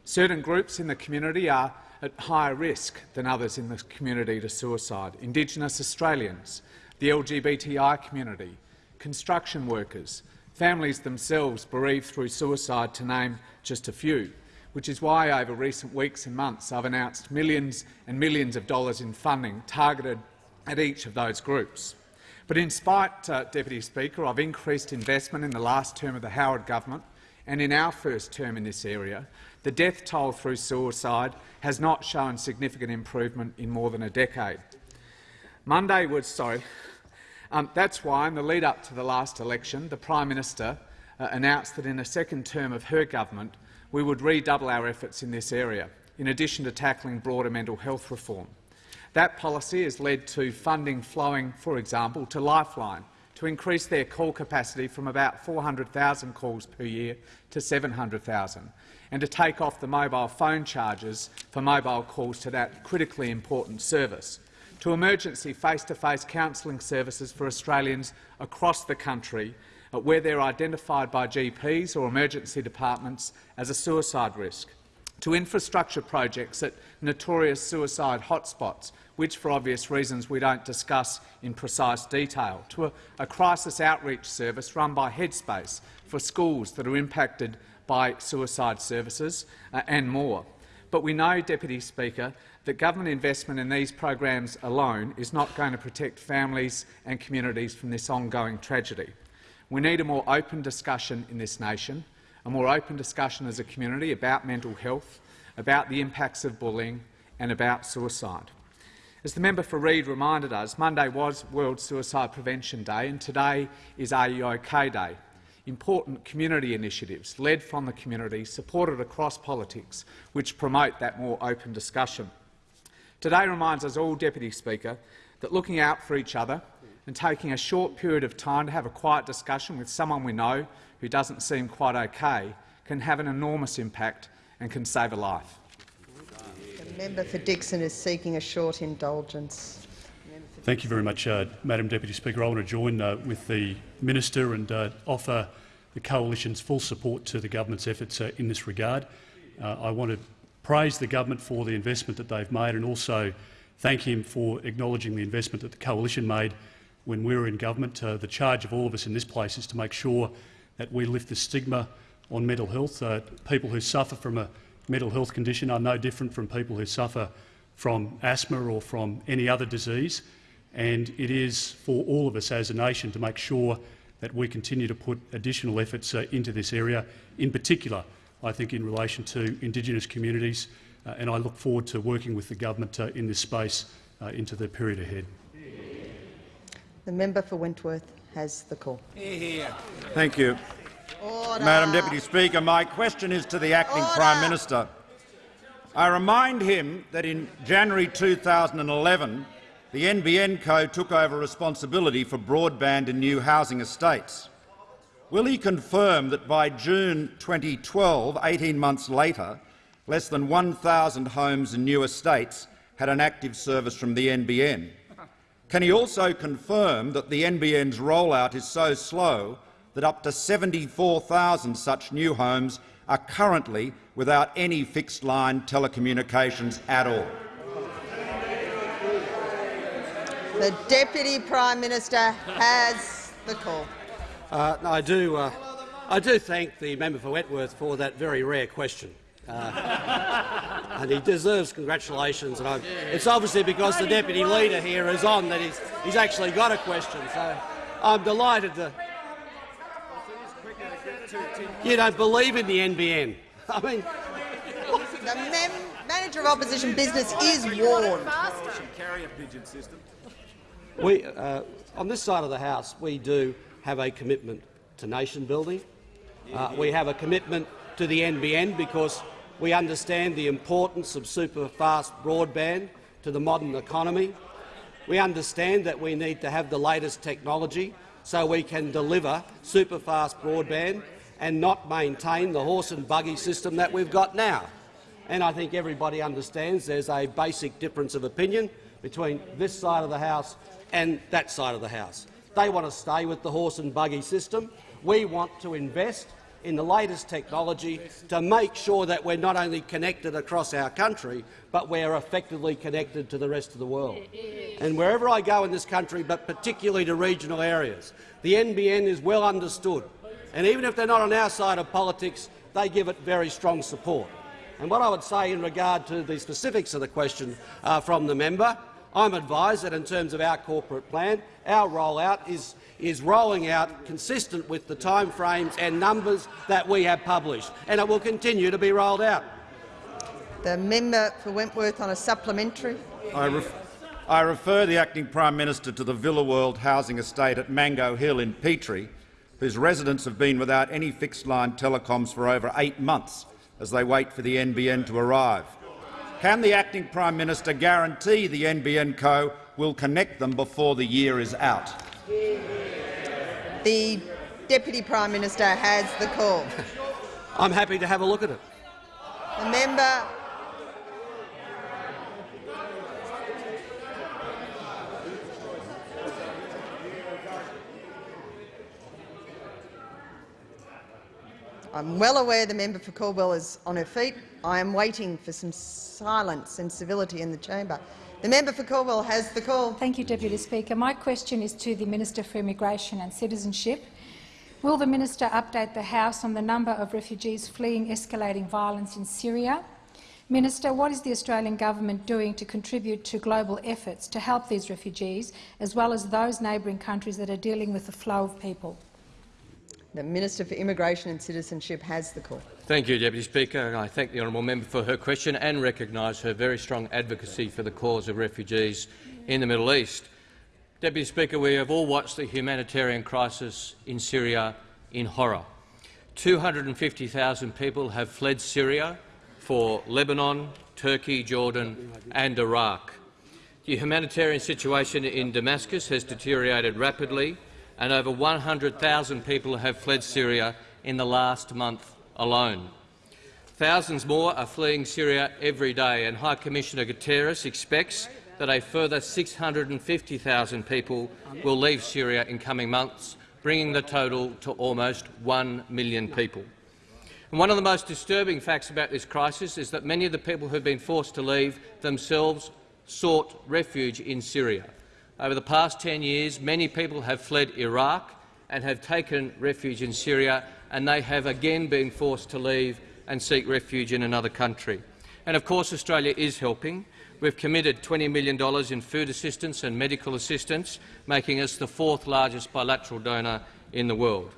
Certain groups in the community are at higher risk than others in the community to suicide. Indigenous Australians, the LGBTI community, construction workers, families themselves bereaved through suicide, to name just a few, which is why over recent weeks and months I've announced millions and millions of dollars in funding targeted at each of those groups. But in spite, uh, Deputy Speaker, of increased investment in the last term of the Howard government and in our first term in this area, the death toll through suicide has not shown significant improvement in more than a decade. Monday was sorry. Um, that's why, in the lead-up to the last election, the Prime Minister uh, announced that in a second term of her government we would redouble our efforts in this area, in addition to tackling broader mental health reform. That policy has led to funding flowing, for example, to Lifeline, to increase their call capacity from about 400,000 calls per year to 700,000, and to take off the mobile phone charges for mobile calls to that critically important service, to emergency face-to-face -face counselling services for Australians across the country uh, where they're identified by GPs or emergency departments as a suicide risk, to infrastructure projects at notorious suicide hotspots which, for obvious reasons, we don't discuss in precise detail, to a, a crisis outreach service run by Headspace for schools that are impacted by suicide services, uh, and more. But we know, Deputy Speaker, that government investment in these programs alone is not going to protect families and communities from this ongoing tragedy. We need a more open discussion in this nation, a more open discussion as a community about mental health, about the impacts of bullying and about suicide. As the member for Reid reminded us, Monday was World Suicide Prevention Day and today is Are You OK Day. Important community initiatives led from the community, supported across politics, which promote that more open discussion. Today reminds us all, Deputy Speaker, that looking out for each other and taking a short period of time to have a quiet discussion with someone we know who doesn't seem quite OK can have an enormous impact and can save a life The member for Dickson is seeking a short indulgence. Thank you very much, uh, Madam Deputy Speaker. I want to join uh, with the minister and uh, offer the coalition's full support to the government's efforts uh, in this regard. Uh, I want to praise the government for the investment that they've made and also thank him for acknowledging the investment that the coalition made when we were in government. Uh, the charge of all of us in this place is to make sure that we lift the stigma on mental health. people who suffer from a mental health condition are no different from people who suffer from asthma or from any other disease, and it is for all of us as a nation to make sure that we continue to put additional efforts uh, into this area, in particular, I think, in relation to Indigenous communities, uh, and I look forward to working with the government uh, in this space uh, into the period ahead. The member for Wentworth has the call. Thank you. Order. Madam Deputy Speaker, my question is to the acting Order. Prime Minister. I remind him that in January 2011 the NBN Co took over responsibility for broadband in new housing estates. Will he confirm that by June 2012, 18 months later, less than 1,000 homes in new estates had an active service from the NBN? Can he also confirm that the NBN's rollout is so slow that up to 74,000 such new homes are currently without any fixed-line telecommunications at all. The Deputy Prime Minister has the call. Uh, I, do, uh, I do thank the member for Wentworth for that very rare question. Uh, [LAUGHS] and he deserves congratulations. And it's obviously because the deputy leader here is on that he's, he's actually got a question. So I'm delighted to, You don't believe in the NBN. [LAUGHS] I mean, the manager of opposition business is warned. Carrier pigeon system. we, uh, on this side of the House, we do have a commitment to nation building. Uh, we have a commitment to the NBN because we understand the importance of super-fast broadband to the modern economy. We understand that we need to have the latest technology so we can deliver super-fast broadband and not maintain the horse and buggy system that we've got now. And I think everybody understands there's a basic difference of opinion between this side of the House and that side of the House. They want to stay with the horse and buggy system. We want to invest in the latest technology to make sure that we're not only connected across our country, but we're effectively connected to the rest of the world. And wherever I go in this country, but particularly to regional areas, the NBN is well understood. And even if they're not on our side of politics, they give it very strong support. And what I would say in regard to the specifics of the question uh, from the member, I'm advised that in terms of our corporate plan, our rollout is, is rolling out consistent with the timeframes and numbers that we have published, and it will continue to be rolled out. The member for Wentworth on a supplementary. I, ref I refer the acting Prime Minister to the Villa World housing estate at Mango Hill in Petrie, whose residents have been without any fixed-line telecoms for over eight months as they wait for the NBN to arrive. Can the acting Prime Minister guarantee the NBN Co will connect them before the year is out? The Deputy Prime Minister has the call. I'm happy to have a look at it. The member I'm well aware the member for Calwell is on her feet. I am waiting for some silence and civility in the chamber. The member for Calwell has the call. Thank you, Deputy Speaker. My question is to the Minister for Immigration and Citizenship. Will the minister update the House on the number of refugees fleeing escalating violence in Syria? Minister, what is the Australian government doing to contribute to global efforts to help these refugees, as well as those neighbouring countries that are dealing with the flow of people? The Minister for Immigration and Citizenship has the call. Thank you, Deputy Speaker. I thank the honourable member for her question and recognise her very strong advocacy for the cause of refugees in the Middle East. Deputy Speaker, we have all watched the humanitarian crisis in Syria in horror. 250,000 people have fled Syria for Lebanon, Turkey, Jordan and Iraq. The humanitarian situation in Damascus has deteriorated rapidly and over 100,000 people have fled Syria in the last month alone. Thousands more are fleeing Syria every day, and High Commissioner Guterres expects that a further 650,000 people will leave Syria in coming months, bringing the total to almost 1 million people. And one of the most disturbing facts about this crisis is that many of the people who have been forced to leave themselves sought refuge in Syria. Over the past 10 years, many people have fled Iraq and have taken refuge in Syria, and they have again been forced to leave and seek refuge in another country. And of course Australia is helping. We've committed $20 million in food assistance and medical assistance, making us the fourth largest bilateral donor in the world.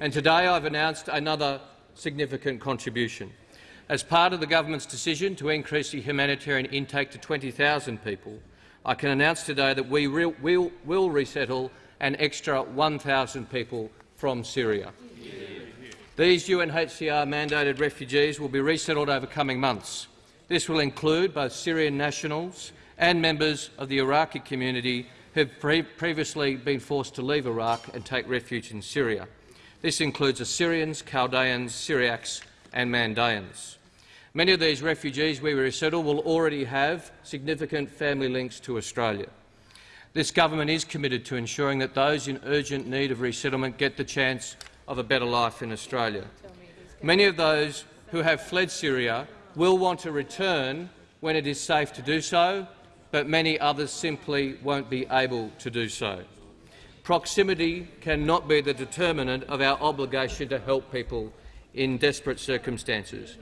And today I've announced another significant contribution. As part of the government's decision to increase the humanitarian intake to 20,000 people, I can announce today that we will, will, resettle an extra 1,000 people from Syria. These UNHCR-mandated refugees will be resettled over coming months. This will include both Syrian nationals and members of the Iraqi community who have pre previously been forced to leave Iraq and take refuge in Syria. This includes Assyrians, Chaldeans, Syriacs and Mandaeans. Many of these refugees we resettle will already have significant family links to Australia. This government is committed to ensuring that those in urgent need of resettlement get the chance of a better life in Australia. Many of those who have fled Syria will want to return when it is safe to do so, but many others simply won't be able to do so. Proximity cannot be the determinant of our obligation to help people in desperate circumstances.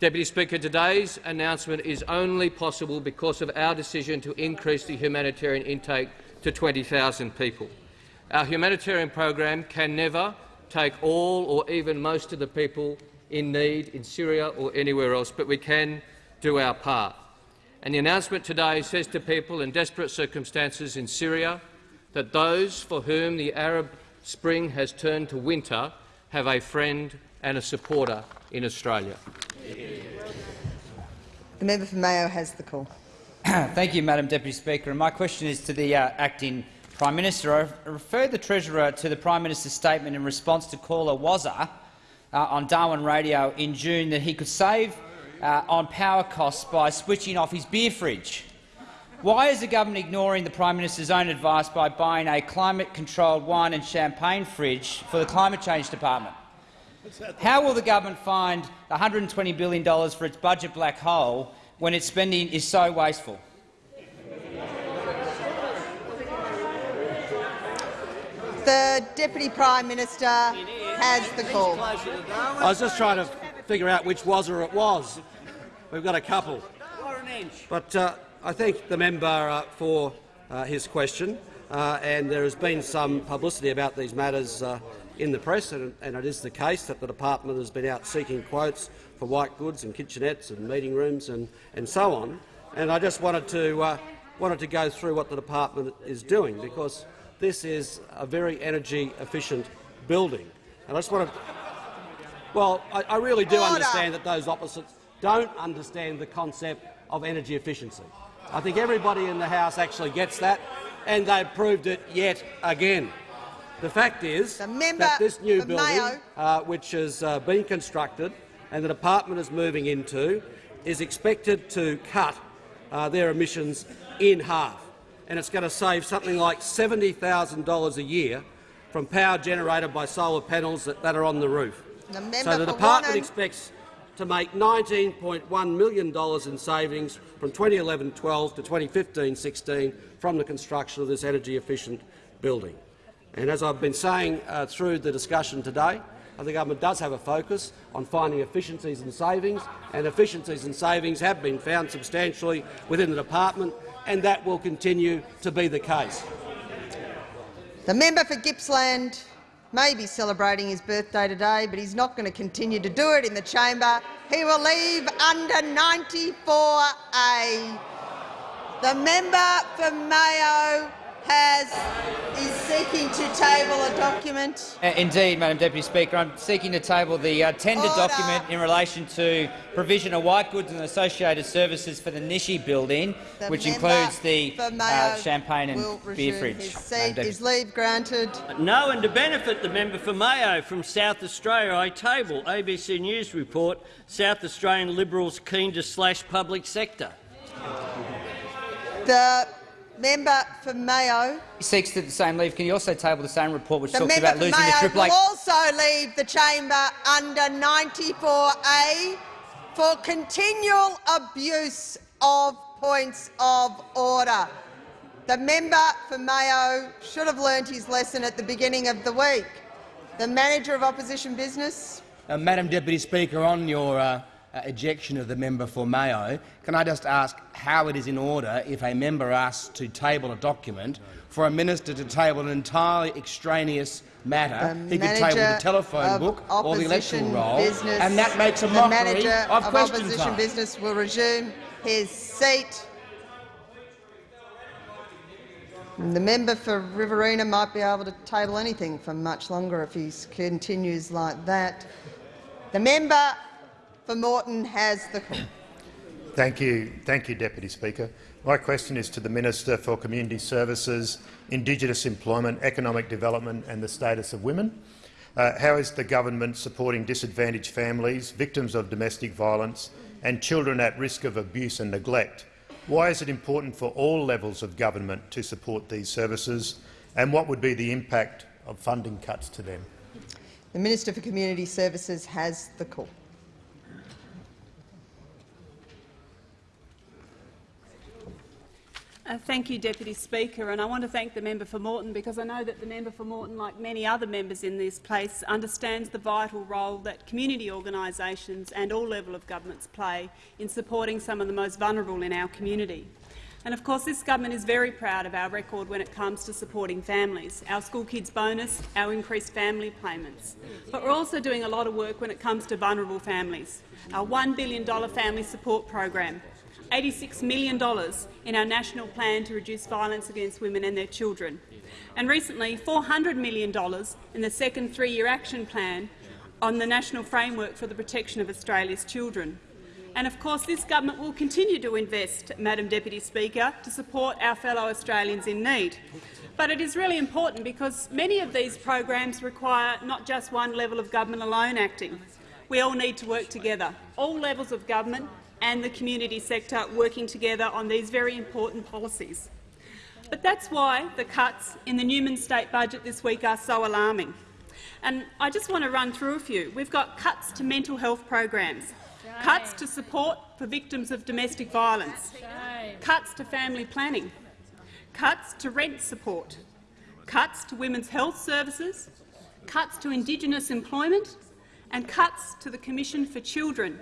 Deputy Speaker, today's announcement is only possible because of our decision to increase the humanitarian intake to 20,000 people. Our humanitarian program can never take all or even most of the people in need in Syria or anywhere else, but we can do our part. And the announcement today says to people in desperate circumstances in Syria that those for whom the Arab Spring has turned to winter have a friend and a supporter in Australia. The member for Mayo has the call. [CLEARS THROAT] Thank you, Madam Deputy Speaker. And my question is to the uh, acting Prime Minister. I referred the Treasurer to the Prime Minister's statement in response to caller Wazza uh, on Darwin Radio in June that he could save uh, on power costs by switching off his beer fridge. Why is the government ignoring the Prime Minister's own advice by buying a climate-controlled wine and champagne fridge for the Climate Change Department? How will the government find $120 billion for its budget black hole when its spending is so wasteful? The Deputy Prime Minister has the call. I was just trying to figure out which was or it was. We've got a couple. But uh, I thank the member uh, for uh, his question, uh, and there has been some publicity about these matters uh, in the press, and, and, it is the case that the department has been out seeking quotes for white goods and kitchenettes and meeting rooms and, and so on. And I just wanted to, uh, wanted to go through what the department is doing, because this is a very energy-efficient building. And I just want to well, I, I really do Order. understand that those opposites don't understand the concept of energy efficiency. I think everybody in the House actually gets that, and they've proved it yet again. The fact is that this new building, uh, which has uh, been constructed and the department is moving into, is expected to cut uh, their emissions in half, and it's going to save something like $70,000 a year from power generated by solar panels that, that are on the roof. The So the department expects to make $19.1 million in savings from 2011-12 to 2015-16 from the construction of this energy-efficient building. And as I've been saying uh, through the discussion today, the government does have a focus on finding efficiencies and savings, and efficiencies and savings have been found substantially within the department, and that will continue to be the case. The member for Gippsland may be celebrating his birthday today, but he's not going to continue to do it in the chamber. He will leave under 94A. The member for Mayo has is seeking to table a document. Uh, Indeed, Madam Deputy Speaker. I'm seeking to table the uh, tender Order. document in relation to provision of white goods and associated services for the Nishi building, The which includes the uh, champagne and beer fridge. His Madam seat Deputy is leave granted. No, and to benefit the member for Mayo from South Australia, I table ABC News report South Australian Liberals keen to slash public sector. The member for Mayo. He seeks to the same leave. Can you also table the same report which The talks member about losing the Mayo Triple will also leave the chamber under 94A for continual abuse of points of order. The member for Mayo should have learnt his lesson at the beginning of the week. The manager of opposition business. Uh, Madam Deputy Speaker, on your uh, uh, ejection of the member for Mayo, can I just ask how it is in order if a member asks to table a document for a minister to table an entirely extraneous matter? The he could table the telephone book or the opposition roll, business, and that makes a the mockery manager of of question opposition time. business will resume his seat. The member for Riverina might be able to table anything for much longer if he continues like that. The member for Moreton has the call. Thank you, thank you, Deputy Speaker. My question is to the Minister for Community Services, Indigenous Employment, Economic Development and the Status of Women. Uh, how is the government supporting disadvantaged families, victims of domestic violence and children at risk of abuse and neglect? Why is it important for all levels of government to support these services, and what would be the impact of funding cuts to them? The Minister for Community Services has the call. Uh, thank you, Deputy Speaker, and I want to thank the member for Moreton because I know that the member for Moreton, like many other members in this place, understands the vital role that community organisations and all level of governments play in supporting some of the most vulnerable in our community. And of course, this government is very proud of our record when it comes to supporting families, our school kids bonus, our increased family payments. But we're also doing a lot of work when it comes to vulnerable families. Our $1 billion family support program, $86 million in our national plan to reduce violence against women and their children, and recently $400 million in the second three-year action plan on the national framework for the protection of Australia's children. And of course this government will continue to invest, Madam Deputy Speaker, to support our fellow Australians in need. But it is really important because many of these programs require not just one level of government alone acting. We all need to work together, all levels of government and the community sector working together on these very important policies. But that's why the cuts in the Newman state budget this week are so alarming. And I just want to run through a few. We've got cuts to mental health programs, cuts to support for victims of domestic violence, cuts to family planning, cuts to rent support, cuts to women's health services, cuts to Indigenous employment and cuts to the Commission for Children.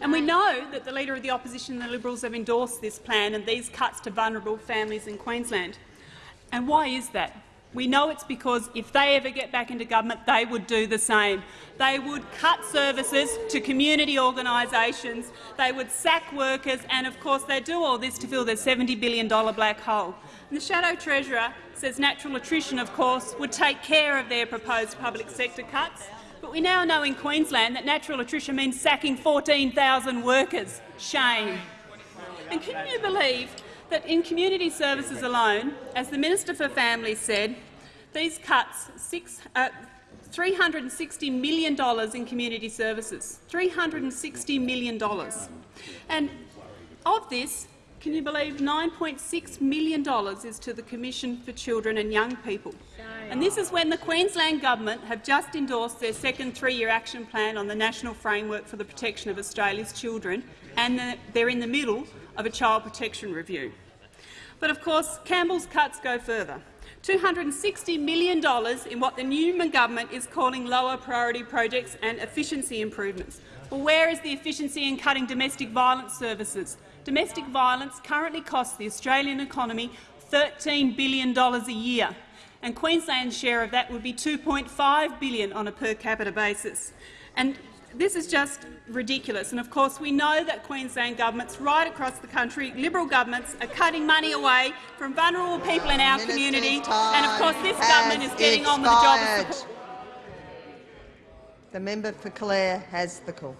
And we know that the Leader of the Opposition and the Liberals have endorsed this plan and these cuts to vulnerable families in Queensland. And why is that? We know it's because if they ever get back into government, they would do the same. They would cut services to community organisations, they would sack workers, and of course they do all this to fill their $70 billion black hole. And the Shadow Treasurer says natural attrition, of course, would take care of their proposed public sector cuts. But we now know in Queensland that natural attrition means sacking 14,000 workers. Shame. And can you believe that in community services alone, as the Minister for Families said, these cuts six, uh, $360 million in community services. $360 million. And of this, can you believe $9.6 million is to the Commission for Children and Young People? And this is when the Queensland Government have just endorsed their second three-year action plan on the National Framework for the Protection of Australia's Children, and they're in the middle of a child protection review. But of course, Campbell's cuts go further. $260 million in what the Newman government is calling lower priority projects and efficiency improvements. Well, where is the efficiency in cutting domestic violence services? Domestic violence currently costs the Australian economy $13 billion a year, and Queensland's share of that would be 2.5 billion on a per capita basis. And this is just ridiculous. And of course, we know that Queensland governments right across the country, Liberal governments, are cutting money away from vulnerable people in our Minister's community. And of course, this government is getting on with the job of expired. The member for Calare has the call.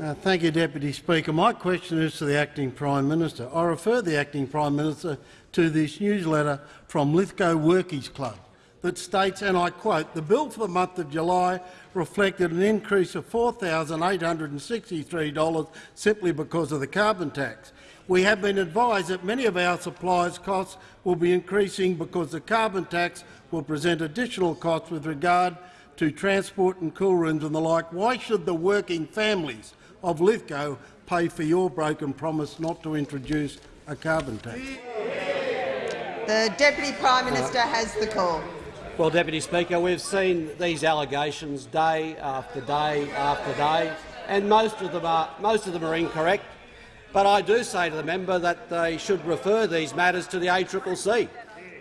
Uh, thank you, Deputy Speaker. My question is to the Acting Prime Minister. I refer the Acting Prime Minister to this newsletter from Lithgow Workies Club that states, and I quote, the bill for the month of July reflected an increase of $4,863 simply because of the carbon tax. We have been advised that many of our suppliers' costs will be increasing because the carbon tax will present additional costs with regard to transport and cool rooms and the like. Why should the working families of Lithgow pay for your broken promise not to introduce a carbon tax? The Deputy Prime Minister has the call. Well, Deputy Speaker, we've seen these allegations day after day after day, and most of them are, most of them are incorrect. But I do say to the member that they should refer these matters to the ACCC,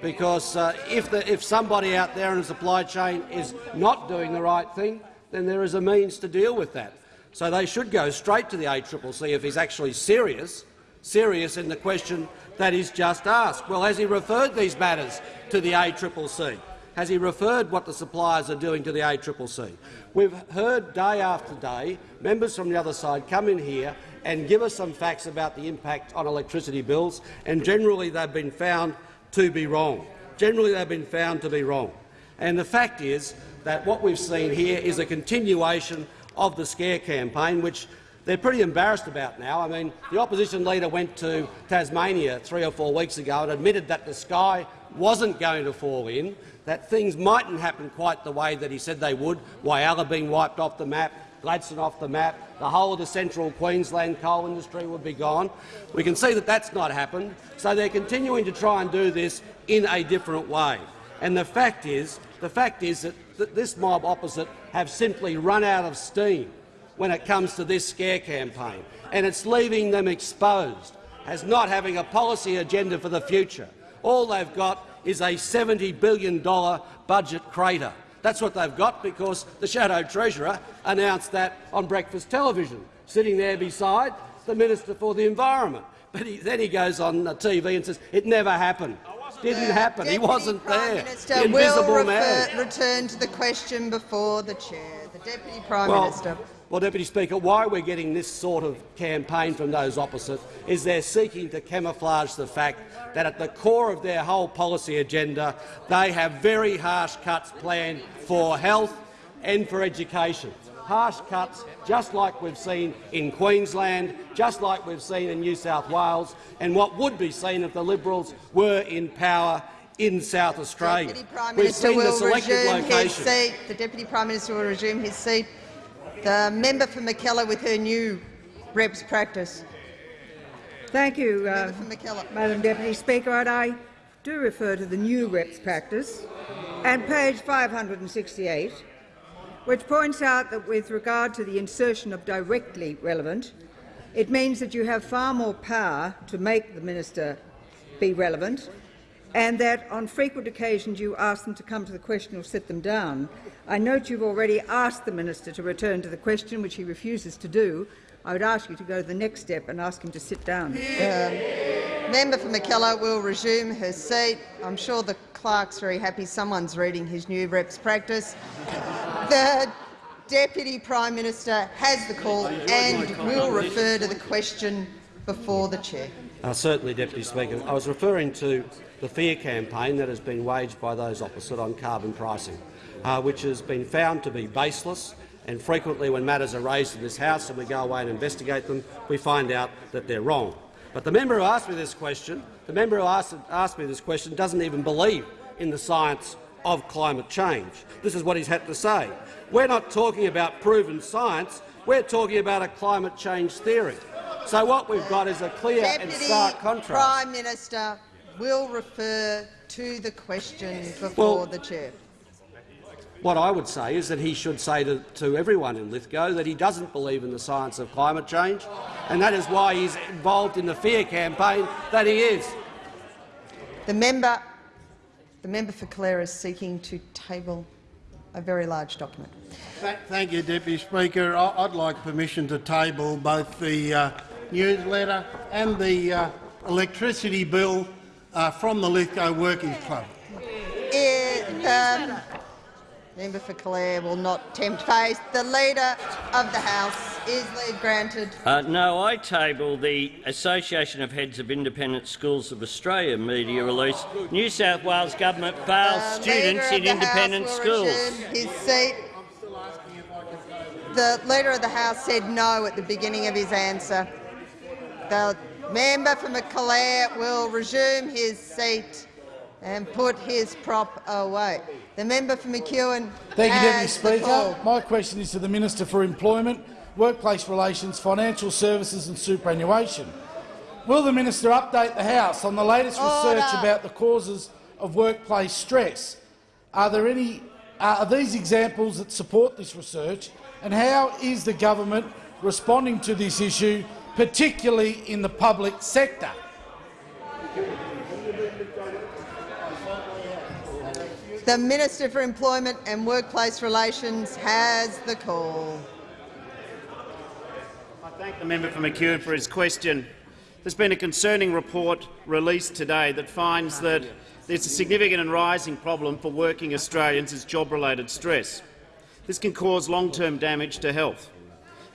because uh, if, the, if somebody out there in the supply chain is not doing the right thing, then there is a means to deal with that. So they should go straight to the ACCC if he's actually serious, serious in the question that is just asked. Well, has he referred these matters to the ACCC? Has he referred what the suppliers are doing to the ACCC? We've heard day after day members from the other side come in here and give us some facts about the impact on electricity bills, and generally they've been found to be wrong. Generally they've been found to be wrong. And the fact is that what we've seen here is a continuation of the scare campaign, which they're pretty embarrassed about now. I mean, the opposition leader went to Tasmania three or four weeks ago and admitted that the sky wasn't going to fall in, that things mightn't happen quite the way that he said they would, Whyalla being wiped off the map, Gladstone off the map, the whole of the central Queensland coal industry would be gone. We can see that that's not happened, so they're continuing to try and do this in a different way. And the fact is, the fact is that th this mob opposite have simply run out of steam. When it comes to this scare campaign, and it's leaving them exposed as not having a policy agenda for the future. All they've got is a $70 billion budget crater. That's what they've got because the Shadow Treasurer announced that on breakfast television, sitting there beside the Minister for the Environment. But he, then he goes on TV and says it never happened. It didn't happen. Deputy he wasn't Prime there. Minister the invisible will refer, man. return to the question before the chair. The Deputy Prime Well, Minister. Well, Deputy Speaker, why we're getting this sort of campaign from those opposite is they're seeking to camouflage the fact that at the core of their whole policy agenda they have very harsh cuts planned for health and for education. Harsh cuts, just like we've seen in Queensland, just like we've seen in New South Wales, and what would be seen if the Liberals were in power in South Australia. We've seen the location. The Deputy Prime Minister will resume his seat. The member for Mackellar with her new reps practice. Thank you, uh, Member for Mackellar. Madam Deputy Speaker. And I do refer to the new reps practice and page 568, which points out that with regard to the insertion of directly relevant, it means that you have far more power to make the minister be relevant and that on frequent occasions you ask them to come to the question or sit them down. I note you've already asked the minister to return to the question, which he refuses to do. I would ask you to go to the next step and ask him to sit down. Um, member for Mackellar will resume her seat. I'm sure the clerk's very happy someone's reading his new reps practice. The Deputy Prime Minister has the call and will refer to the question before the chair. Uh, certainly, Deputy Speaker. I was referring to the fear campaign that has been waged by those opposite on carbon pricing, uh, which has been found to be baseless. And frequently, when matters are raised in this House and we go away and investigate them, we find out that they're wrong. But the member who asked me this question, the member who asked, asked me this question, doesn't even believe in the science of climate change. This is what he's had to say. We're not talking about proven science. We're talking about a climate change theory. So what we've got is a clear and stark contrast. Prime Minister will refer to the question before Well- the chair. What I would say is that he should say to, to everyone in Lithgow that he doesn't believe in the science of climate change, and that is why he's involved in the fear campaign that he is. The member, the member for Calare is seeking to table a very large document. Thank you, Deputy Speaker. I- I'd like permission to table both the uh, newsletter and the uh, electricity bill uh, from the Lithgow Workers Club. It, um, member for Calare will not tempt fate. The Leader of the House is leave granted. Uh, no, I table the Association of Heads of Independent Schools of Australia media release. New South Wales government fails The students in House independent will schools. His seat. The Leader of the House said no at the beginning of his answer. The member for Calare will resume his seat and put his prop away. The member for McEwen Thank you, Deputy Speaker. My question is to the Minister for Employment, Workplace Relations, Financial Services and Superannuation. Will the minister update the House on the latest research about the causes of workplace stress? Are there any are these examples that support this research, and how is the government responding to this issue, particularly in the public sector? The Minister for Employment and Workplace Relations has the call. I thank the member for McEwen for his question. There's been a concerning report released today that finds that there's a significant and rising problem for working Australians is job-related stress. This can cause long-term damage to health.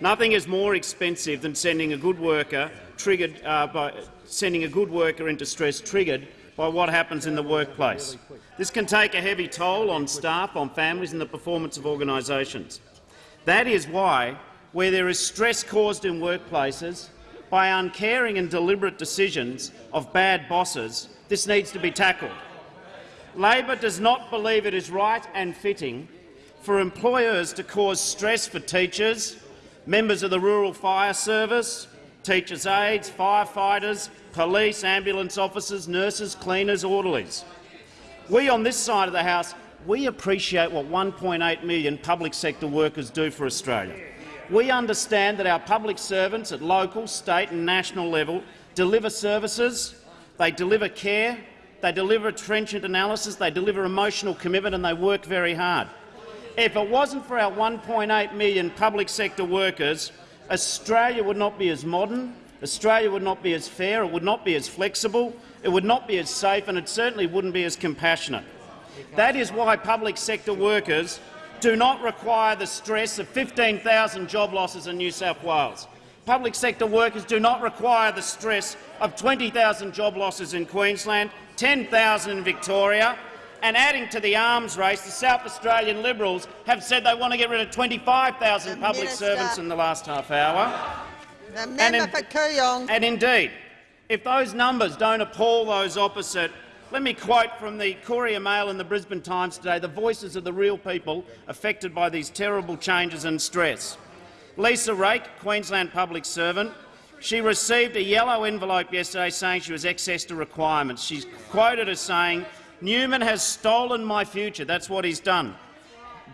Nothing is more expensive than sending a good worker triggered uh, by sending a good worker into stress triggered by what happens in the workplace. This can take a heavy toll on staff, on families and the performance of organisations. That is why, where there is stress caused in workplaces by uncaring and deliberate decisions of bad bosses, this needs to be tackled. Labor does not believe it is right and fitting for employers to cause stress for teachers, members of the Rural Fire Service, teachers' aides, firefighters, police, ambulance officers, nurses, cleaners, orderlies. We on this side of the House we appreciate what 1.8 million public sector workers do for Australia. We understand that our public servants at local, state and national level deliver services, they deliver care, they deliver trenchant analysis, they deliver emotional commitment and they work very hard. If it wasn't for our 1.8 million public sector workers, Australia would not be as modern, Australia would not be as fair, it would not be as flexible, it would not be as safe and it certainly wouldn't be as compassionate. That is why public sector workers do not require the stress of 15,000 job losses in New South Wales. Public sector workers do not require the stress of 20,000 job losses in Queensland, 10,000 in Victoria, and adding to the arms race, the South Australian Liberals have said they want to get rid of 25,000 public Minister. servants in the last half hour. The And member in- for Kooyong. And indeed, if those numbers don't appall those opposite, let me quote from the Courier Mail and the Brisbane Times today, the voices of the real people affected by these terrible changes and stress. Lisa Rake, Queensland public servant, she received a yellow envelope yesterday saying she was excess to requirements. She's quoted as saying, Newman has stolen my future. That's what he's done.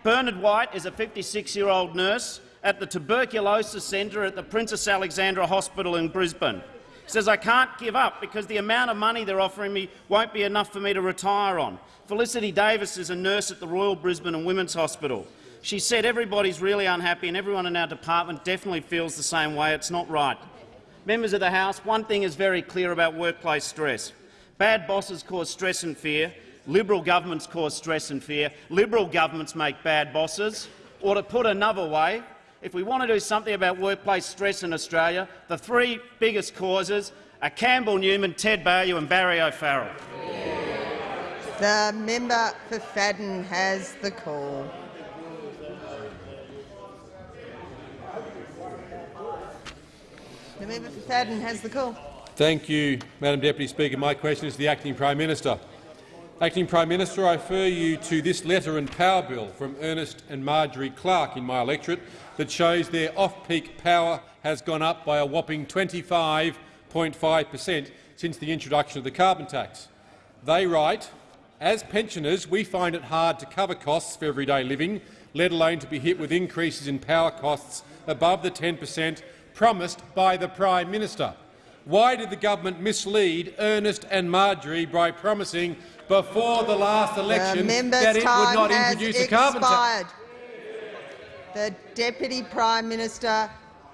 Bernard White is a 56-year-old nurse at the tuberculosis centre at the Princess Alexandra Hospital in Brisbane. He says, I can't give up because the amount of money they're offering me won't be enough for me to retire on. Felicity Davis is a nurse at the Royal Brisbane and Women's Hospital. She said everybody's really unhappy and everyone in our department definitely feels the same way. It's not right. Members of the House, one thing is very clear about workplace stress. Bad bosses cause stress and fear. Liberal governments cause stress and fear. Liberal governments make bad bosses. Or to put another way, if we want to do something about workplace stress in Australia, the three biggest causes are Campbell Newman, Ted Baillieu and Barry O'Farrell. The member for Fadden has the call. The member for Fadden has the call. Thank you, Madam Deputy Speaker. My question is to the Acting Prime Minister. Acting Prime Minister, I refer you to this letter and power bill from Ernest and Marjorie Clark in my electorate that shows their off-peak power has gone up by a whopping 25.5 per cent since the introduction of the carbon tax. They write, as pensioners, we find it hard to cover costs for everyday living, let alone to be hit with increases in power costs above the 10 per cent promised by the Prime Minister. Why did the government mislead Ernest and Marjorie by promising before the last election the that it would not has introduce a carbon tax? expired. The Deputy Prime Minister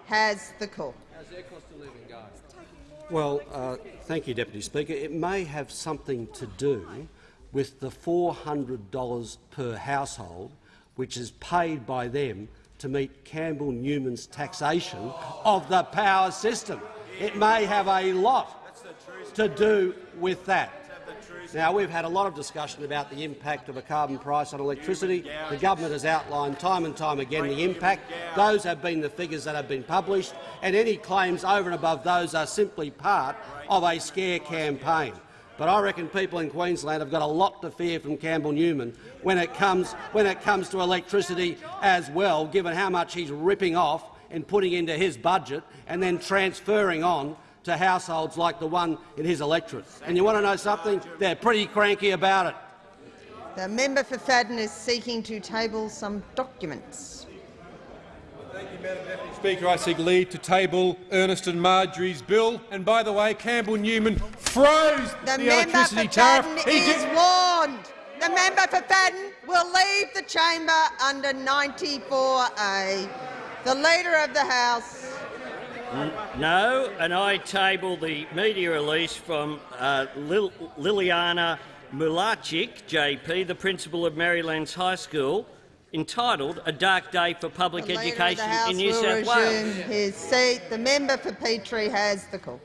has the call. How's their cost of living going? Well, uh, thank you, Deputy Speaker. It may have something to do with the $400 per household which is paid by them to meet Campbell Newman's taxation of the power system. It may have a lot to do with that. Now, we've had a lot of discussion about the impact of a carbon price on electricity. The government has outlined time and time again the impact. Those have been the figures that have been published, and any claims over and above those are simply part of a scare campaign. But I reckon people in Queensland have got a lot to fear from Campbell Newman when it comes, when it comes to electricity as well, given how much he's ripping off and putting into his budget and then transferring on to households like the one in his electorate. And you want to know something? They're pretty cranky about it. The member for Fadden is seeking to table some documents. Speaker, I seek leave to table Ernest and Marjorie's bill. And by the way, Campbell Newman froze The, the, member electricity for tariff. Fadden He is warned. The member for Fadden will leave the chamber under 94A. The Leader of the House. No, and I table the media release from uh, Lil- Liliana Mulacic, JP, the principal of Merrylands High School, entitled "A Dark Day for Public The Leader of the Education House in New will South resume Wales." his seat. The member for Petrie has the call.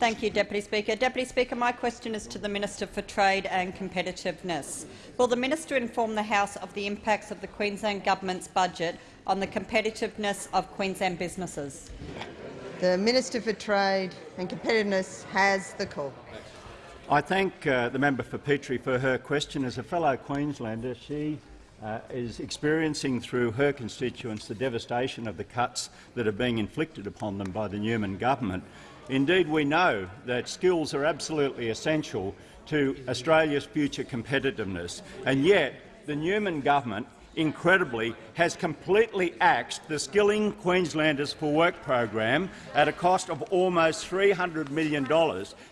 Thank you, Deputy Speaker. Deputy Speaker, my question is to the Minister for Trade and Competitiveness. Will the minister inform the House of the impacts of the Queensland Government's budget on the competitiveness of Queensland businesses? The Minister for Trade and Competitiveness has the call. I thank uh, the member for Petrie for her question. As a fellow Queenslander, she uh, is experiencing through her constituents the devastation of the cuts that are being inflicted upon them by the Newman government. Indeed, we know that skills are absolutely essential to Australia's future competitiveness, and yet the Newman government incredibly, has completely axed the Skilling Queenslanders for Work program at a cost of almost $300 million.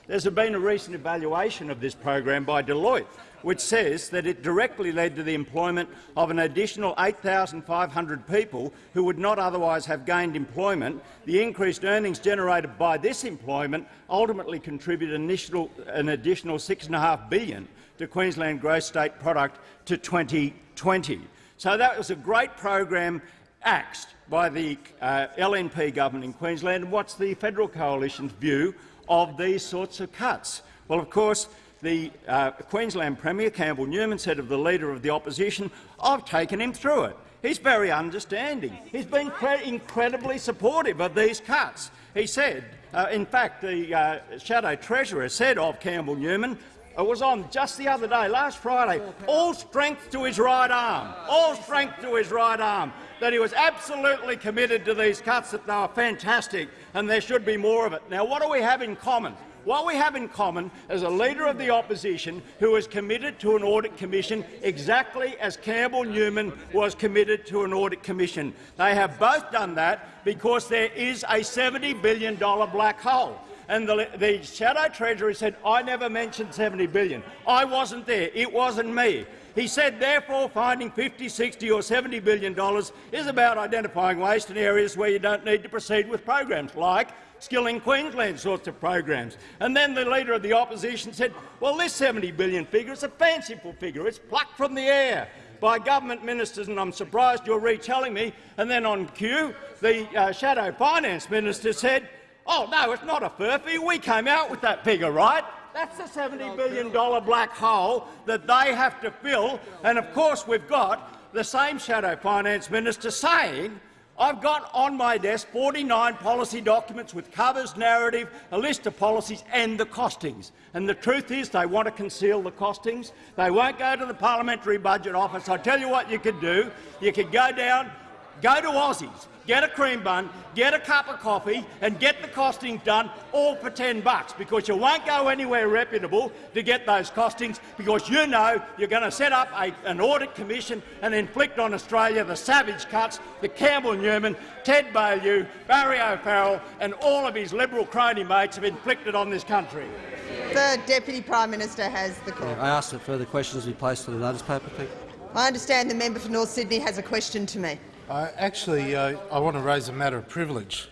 There's been a recent evaluation of this program by Deloitte, which says that it directly led to the employment of an additional 8,500 people who would not otherwise have gained employment. The increased earnings generated by this employment ultimately contributed an additional, an additional $6.5 billion to Queensland gross state product to 2020. So that was a great program axed by the uh, LNP government in Queensland. What's the federal coalition's view of these sorts of cuts? Well, of course, the uh, Queensland Premier, Campbell Newman, said of the Leader of the Opposition, I've taken him through it. He's very understanding. He's been incredibly supportive of these cuts. He said, uh, in fact, the uh, Shadow Treasurer said of Campbell Newman, it was on just the other day, last Friday, all strength to his right arm, all strength to his right arm, that he was absolutely committed to these cuts, that they were fantastic and there should be more of it. Now, what do we have in common? What we have in common is a Leader of the Opposition who is committed to an audit commission exactly as Campbell Newman was committed to an audit commission. They have both done that because there is a $70 billion black hole. And the, the Shadow Treasurer said, I never mentioned 70 billion. I wasn't there. It wasn't me. He said, therefore, finding 50, 60 or $70 billion is about identifying waste in areas where you don't need to proceed with programs, like Skilling Queensland sorts of programs. And then the Leader of the Opposition said, well, this 70 billion figure is a fanciful figure. It's plucked from the air by government ministers, and I'm surprised you're retelling me. And then on cue, the uh, Shadow Finance Minister said, oh, no, it's not a furphy. We came out with that figure, right? That's the $70 billion black hole that they have to fill. And of course we've got the same Shadow Finance Minister saying I've got on my desk 49 policy documents with covers, narrative, a list of policies and the costings. And the truth is they want to conceal the costings. They won't go to the Parliamentary Budget Office. I tell you what you could do. You could go down, go to Aussies, get a cream bun, get a cup of coffee and get the costings done all for 10 bucks because you won't go anywhere reputable to get those costings because you know you're going to set up a, an audit commission and inflict on Australia the savage cuts that Campbell Newman, Ted Baillieu, Barry O'Farrell and all of his Liberal crony mates have inflicted on this country. The Deputy Prime Minister has the call. I ask that further questions be placed on the notice paper. Thank you. I understand the member for North Sydney has a question to me. Uh, actually, uh, I want to raise a matter of privilege.